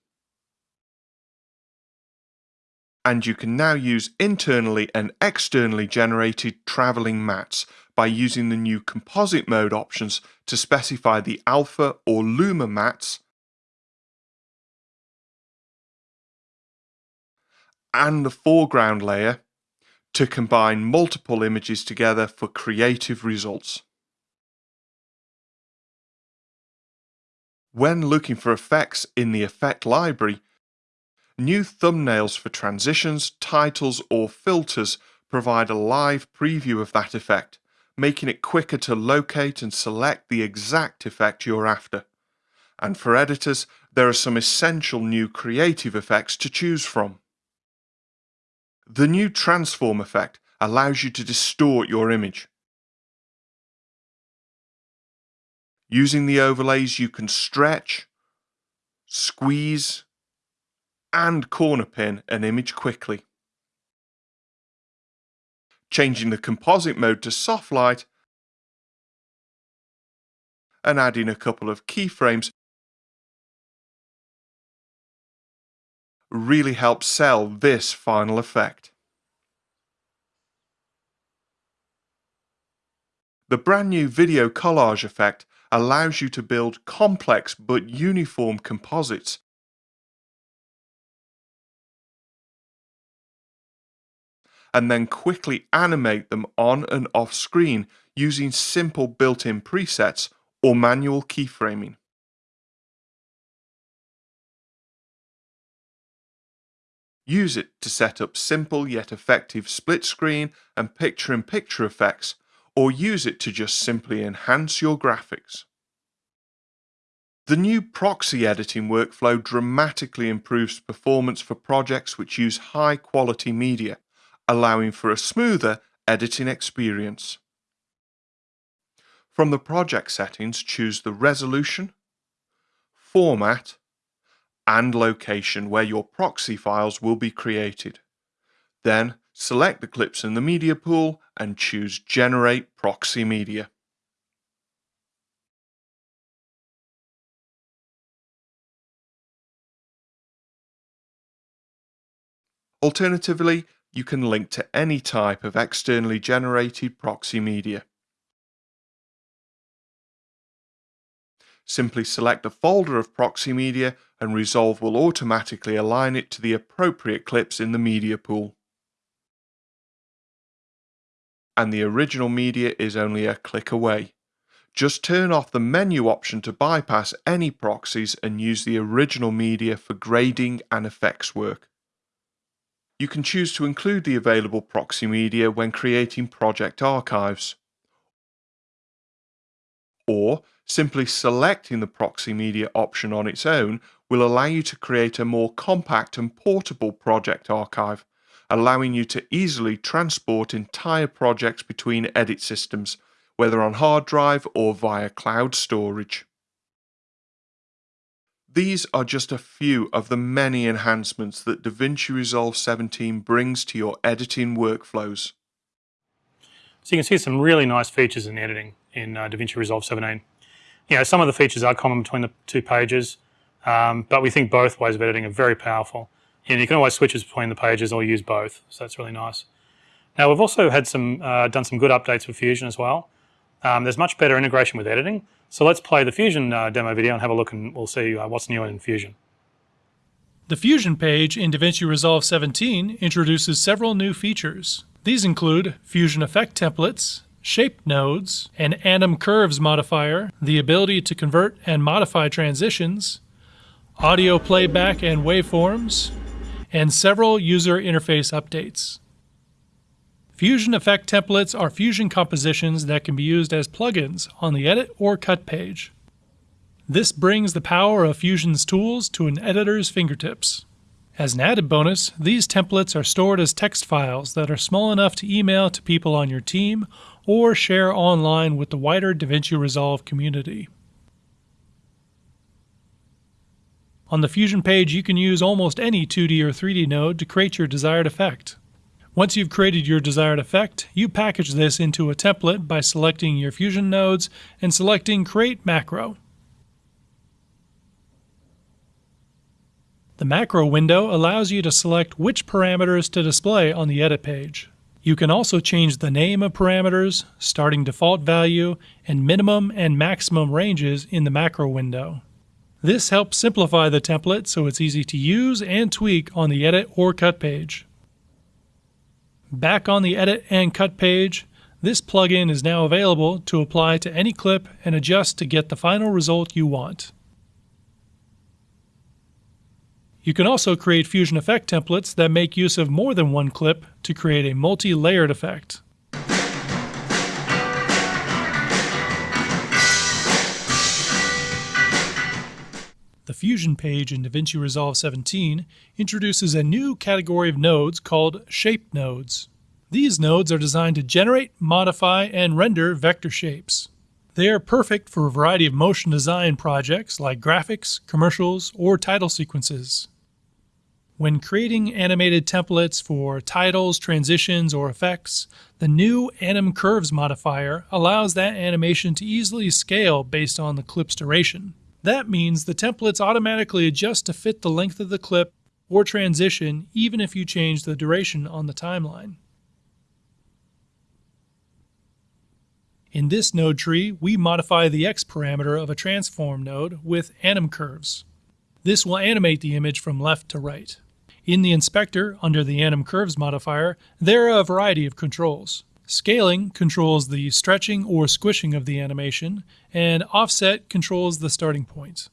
and you can now use internally and externally generated travelling mattes by using the new composite mode options to specify the alpha or luma mattes and the foreground layer to combine multiple images together for creative results. When looking for effects in the effect library, new thumbnails for transitions, titles or filters provide a live preview of that effect, making it quicker to locate and select the exact effect you're after. And for editors, there are some essential new creative effects to choose from. The new transform effect allows you to distort your image. Using the overlays you can stretch, squeeze and corner pin an image quickly. Changing the composite mode to soft light and adding a couple of keyframes really helps sell this final effect. The brand new video collage effect allows you to build complex but uniform composites and then quickly animate them on and off screen using simple built-in presets or manual keyframing. Use it to set up simple yet effective split screen and picture-in-picture -picture effects, or use it to just simply enhance your graphics. The new proxy editing workflow dramatically improves performance for projects which use high quality media, allowing for a smoother editing experience. From the project settings, choose the resolution, format, and location where your proxy files will be created. Then select the clips in the media pool and choose Generate Proxy Media. Alternatively, you can link to any type of externally generated proxy media. Simply select a folder of proxy media and Resolve will automatically align it to the appropriate clips in the media pool. And the original media is only a click away. Just turn off the menu option to bypass any proxies and use the original media for grading and effects work. You can choose to include the available proxy media when creating project archives. Or Simply selecting the proxy media option on its own will allow you to create a more compact and portable project archive, allowing you to easily transport entire projects between edit systems, whether on hard drive or via cloud storage. These are just a few of the many enhancements that DaVinci Resolve 17 brings to your editing workflows. So you can see some really nice features in editing in uh, DaVinci Resolve 17 you know, some of the features are common between the two pages, um, but we think both ways of editing are very powerful. And you can always switch between the pages or use both, so that's really nice. Now we've also had some uh, done some good updates for Fusion as well. Um, there's much better integration with editing. So let's play the Fusion uh, demo video and have a look and we'll see uh, what's new in Fusion. The Fusion page in DaVinci Resolve 17 introduces several new features. These include Fusion Effect templates, shape nodes, an anim curves modifier, the ability to convert and modify transitions, audio playback and waveforms, and several user interface updates. Fusion Effect templates are Fusion compositions that can be used as plugins on the Edit or Cut page. This brings the power of Fusion's tools to an editor's fingertips. As an added bonus, these templates are stored as text files that are small enough to email to people on your team or share online with the wider DaVinci Resolve community. On the Fusion page, you can use almost any 2D or 3D node to create your desired effect. Once you've created your desired effect, you package this into a template by selecting your Fusion nodes and selecting Create Macro. The macro window allows you to select which parameters to display on the edit page. You can also change the name of parameters, starting default value, and minimum and maximum ranges in the macro window. This helps simplify the template so it's easy to use and tweak on the edit or cut page. Back on the edit and cut page, this plugin is now available to apply to any clip and adjust to get the final result you want. You can also create Fusion Effect templates that make use of more than one clip to create a multi-layered effect. The Fusion page in DaVinci Resolve 17 introduces a new category of nodes called Shape Nodes. These nodes are designed to generate, modify, and render vector shapes. They are perfect for a variety of motion design projects like graphics, commercials, or title sequences. When creating animated templates for titles, transitions, or effects, the new Anim Curves modifier allows that animation to easily scale based on the clip's duration. That means the templates automatically adjust to fit the length of the clip or transition even if you change the duration on the timeline. In this node tree, we modify the X parameter of a transform node with anim curves. This will animate the image from left to right. In the inspector, under the Anim Curves modifier, there are a variety of controls. Scaling controls the stretching or squishing of the animation, and offset controls the starting point.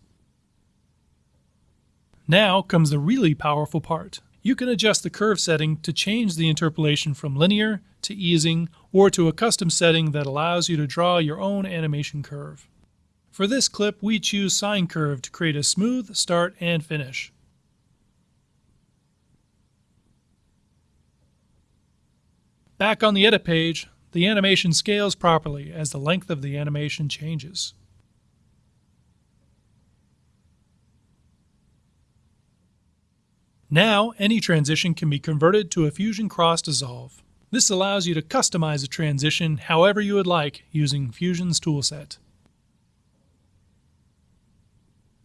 Now comes the really powerful part. You can adjust the curve setting to change the interpolation from linear to easing or to a custom setting that allows you to draw your own animation curve. For this clip, we choose Sine Curve to create a smooth start and finish. Back on the edit page, the animation scales properly as the length of the animation changes. Now, any transition can be converted to a Fusion Cross Dissolve. This allows you to customize a transition however you would like using Fusion's toolset.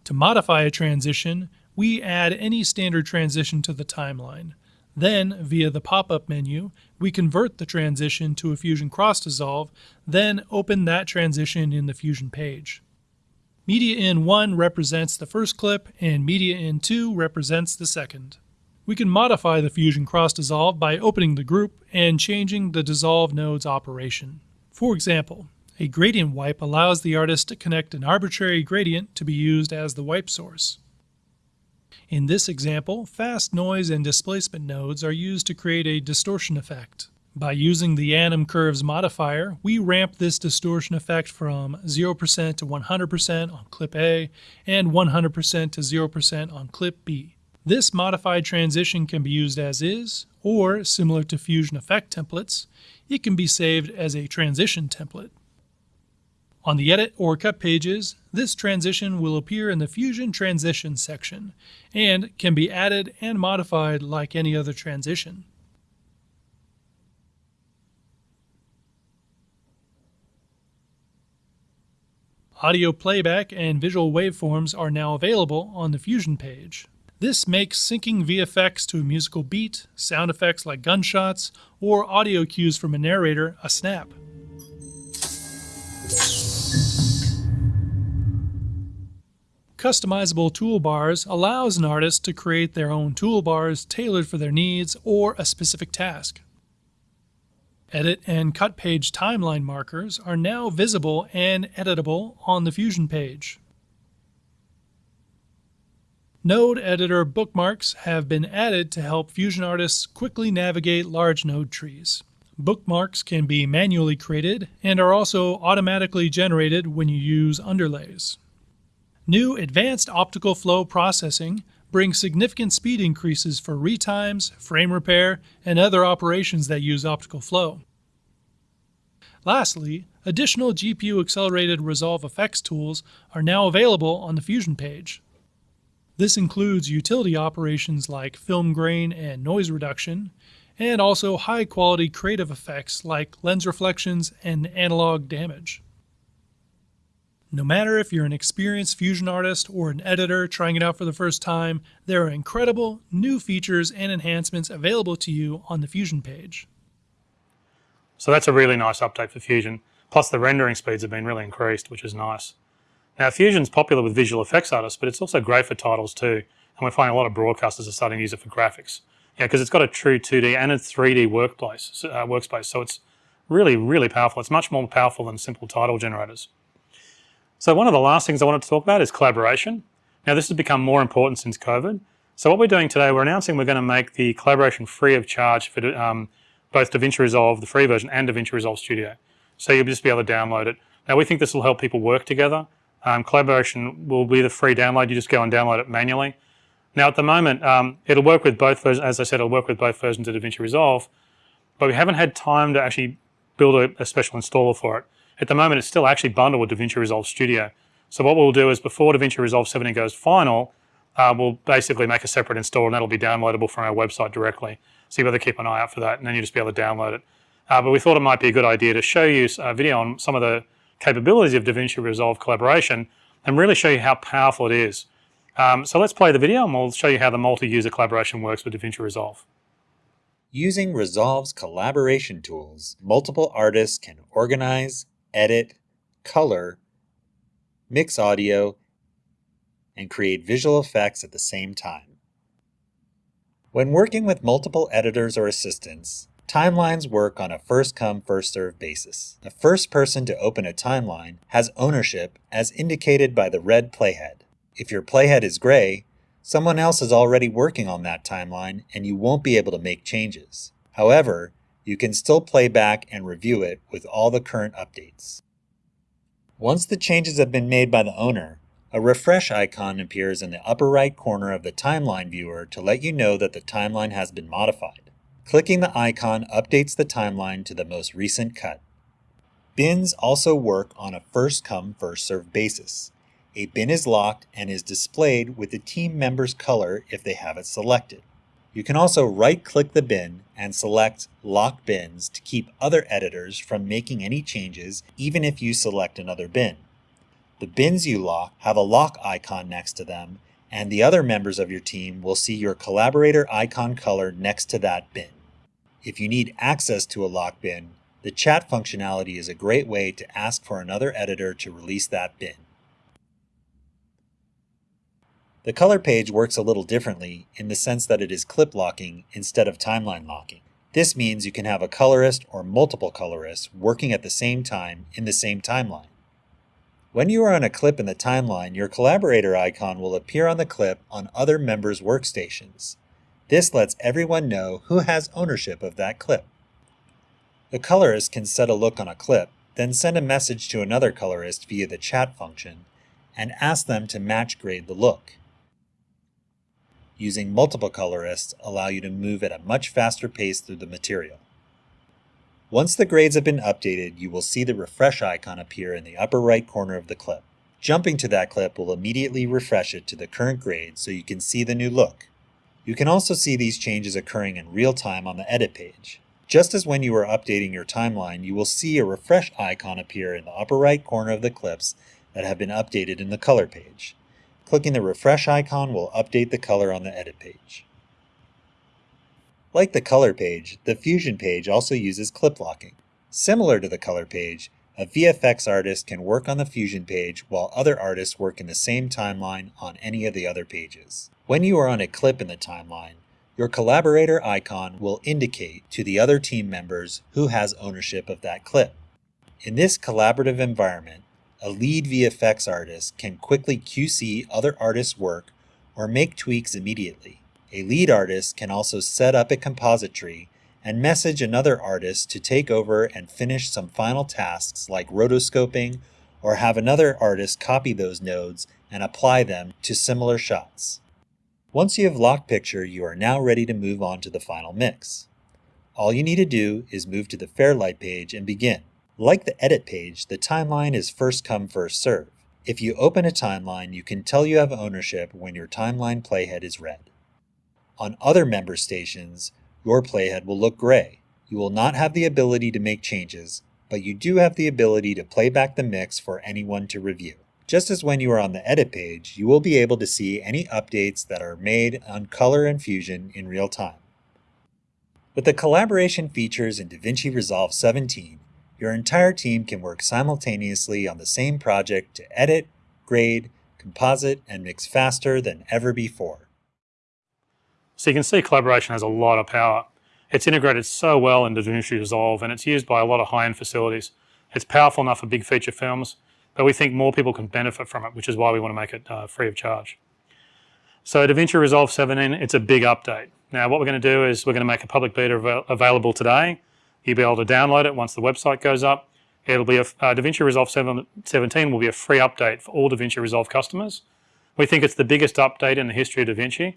To modify a transition, we add any standard transition to the timeline. Then, via the pop-up menu, we convert the transition to a Fusion Cross Dissolve, then open that transition in the Fusion page. Media in 1 represents the first clip, and Media in 2 represents the second. We can modify the Fusion Cross Dissolve by opening the group and changing the dissolve node's operation. For example, a gradient wipe allows the artist to connect an arbitrary gradient to be used as the wipe source. In this example, fast noise and displacement nodes are used to create a distortion effect. By using the Anim Curves modifier, we ramp this distortion effect from 0% to 100% on clip A and 100% to 0% on clip B. This modified transition can be used as is, or similar to Fusion Effect templates, it can be saved as a transition template. On the Edit or Cut pages, this transition will appear in the Fusion Transition section and can be added and modified like any other transition. Audio playback and visual waveforms are now available on the Fusion page. This makes syncing VFX to a musical beat, sound effects like gunshots, or audio cues from a narrator a snap. Customizable toolbars allows an artist to create their own toolbars tailored for their needs or a specific task. Edit and cut page timeline markers are now visible and editable on the Fusion page. Node editor bookmarks have been added to help Fusion artists quickly navigate large node trees. Bookmarks can be manually created and are also automatically generated when you use underlays. New advanced optical flow processing brings significant speed increases for retimes, frame repair, and other operations that use optical flow. Lastly, additional GPU accelerated Resolve effects tools are now available on the Fusion page. This includes utility operations like film grain and noise reduction, and also high quality creative effects like lens reflections and analog damage. No matter if you're an experienced Fusion artist or an editor trying it out for the first time, there are incredible new features and enhancements available to you on the Fusion page. So that's a really nice update for Fusion. Plus the rendering speeds have been really increased, which is nice. Now Fusion's popular with visual effects artists, but it's also great for titles too. And we're finding a lot of broadcasters are starting to use it for graphics. Yeah, because it's got a true 2D and a 3D workplace, uh, workspace. So it's really, really powerful. It's much more powerful than simple title generators. So one of the last things I wanted to talk about is collaboration. Now this has become more important since COVID. So what we're doing today, we're announcing we're going to make the collaboration free of charge for um, both DaVinci Resolve, the free version, and DaVinci Resolve Studio. So you'll just be able to download it. Now we think this will help people work together. Um, collaboration will be the free download. You just go and download it manually. Now at the moment, um, it'll work with both versions. As I said, it'll work with both versions of DaVinci Resolve, but we haven't had time to actually build a, a special installer for it. At the moment, it's still actually bundled with DaVinci Resolve Studio. So what we'll do is before DaVinci Resolve 17 goes final, uh, we'll basically make a separate install and that'll be downloadable from our website directly. So you better keep an eye out for that and then you'll just be able to download it. Uh, but we thought it might be a good idea to show you a video on some of the capabilities of DaVinci Resolve collaboration and really show you how powerful it is. Um, so let's play the video and we'll show you how the multi-user collaboration works with DaVinci Resolve. Using Resolve's collaboration tools, multiple artists can organize, edit, color, mix audio, and create visual effects at the same time. When working with multiple editors or assistants, timelines work on a first-come, first-served basis. The first person to open a timeline has ownership as indicated by the red playhead. If your playhead is gray, someone else is already working on that timeline and you won't be able to make changes. However, you can still play back and review it with all the current updates. Once the changes have been made by the owner, a refresh icon appears in the upper right corner of the timeline viewer to let you know that the timeline has been modified. Clicking the icon updates the timeline to the most recent cut. Bins also work on a first come, first served basis. A bin is locked and is displayed with the team member's color if they have it selected. You can also right-click the bin and select Lock Bins to keep other editors from making any changes even if you select another bin. The bins you lock have a lock icon next to them, and the other members of your team will see your collaborator icon color next to that bin. If you need access to a lock bin, the chat functionality is a great way to ask for another editor to release that bin. The color page works a little differently in the sense that it is clip locking instead of timeline locking. This means you can have a colorist or multiple colorists working at the same time in the same timeline. When you are on a clip in the timeline, your collaborator icon will appear on the clip on other members' workstations. This lets everyone know who has ownership of that clip. The colorist can set a look on a clip, then send a message to another colorist via the chat function, and ask them to match grade the look using multiple colorists allow you to move at a much faster pace through the material. Once the grades have been updated, you will see the refresh icon appear in the upper right corner of the clip. Jumping to that clip will immediately refresh it to the current grade so you can see the new look. You can also see these changes occurring in real time on the edit page. Just as when you are updating your timeline, you will see a refresh icon appear in the upper right corner of the clips that have been updated in the color page. Clicking the refresh icon will update the color on the edit page. Like the color page, the Fusion page also uses clip locking. Similar to the color page, a VFX artist can work on the Fusion page while other artists work in the same timeline on any of the other pages. When you are on a clip in the timeline, your collaborator icon will indicate to the other team members who has ownership of that clip. In this collaborative environment, a lead VFX artist can quickly QC other artists' work or make tweaks immediately. A lead artist can also set up a composite tree and message another artist to take over and finish some final tasks like rotoscoping or have another artist copy those nodes and apply them to similar shots. Once you have locked picture, you are now ready to move on to the final mix. All you need to do is move to the Fairlight page and begin. Like the edit page, the timeline is first come first serve. If you open a timeline, you can tell you have ownership when your timeline playhead is red. On other member stations, your playhead will look gray. You will not have the ability to make changes, but you do have the ability to play back the mix for anyone to review. Just as when you are on the edit page, you will be able to see any updates that are made on Color and Fusion in real time. With the collaboration features in DaVinci Resolve 17, your entire team can work simultaneously on the same project to edit, grade, composite, and mix faster than ever before. So you can see collaboration has a lot of power. It's integrated so well into DaVinci Resolve and it's used by a lot of high-end facilities. It's powerful enough for big feature films, but we think more people can benefit from it, which is why we want to make it uh, free of charge. So DaVinci Resolve 17, it's a big update. Now what we're going to do is we're going to make a public beta av available today. You'll be able to download it once the website goes up. It'll be a, uh, DaVinci Resolve 7, 17 will be a free update for all DaVinci Resolve customers. We think it's the biggest update in the history of DaVinci.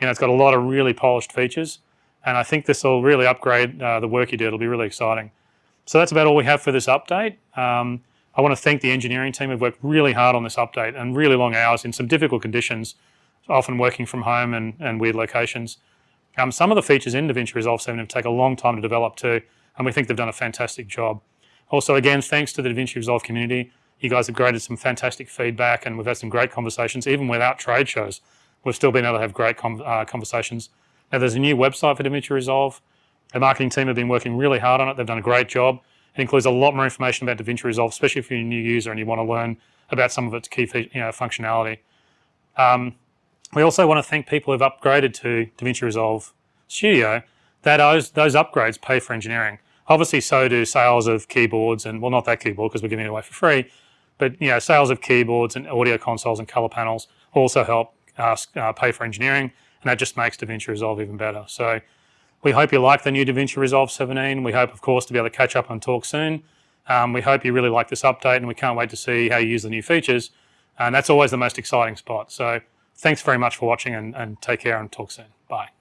You know, it's got a lot of really polished features, and I think this will really upgrade uh, the work you do. It'll be really exciting. So that's about all we have for this update. Um, I want to thank the engineering team who've worked really hard on this update and really long hours in some difficult conditions, often working from home and, and weird locations. Um, some of the features in DaVinci Resolve 7 have taken a long time to develop too, and we think they've done a fantastic job. Also, again, thanks to the DaVinci Resolve community. You guys have created some fantastic feedback and we've had some great conversations, even without trade shows. We've still been able to have great uh, conversations. Now, there's a new website for DaVinci Resolve. The marketing team have been working really hard on it. They've done a great job. It includes a lot more information about DaVinci Resolve, especially if you're a new user and you want to learn about some of its key you know, functionality. Um, we also want to thank people who've upgraded to DaVinci Resolve Studio. That those, those upgrades pay for engineering. Obviously, so do sales of keyboards and, well, not that keyboard because we're giving it away for free, but you know, sales of keyboards and audio consoles and color panels also help us uh, pay for engineering, and that just makes DaVinci Resolve even better. So we hope you like the new DaVinci Resolve 17. We hope, of course, to be able to catch up and talk soon. Um, we hope you really like this update, and we can't wait to see how you use the new features. And that's always the most exciting spot. So thanks very much for watching, and, and take care and talk soon. Bye.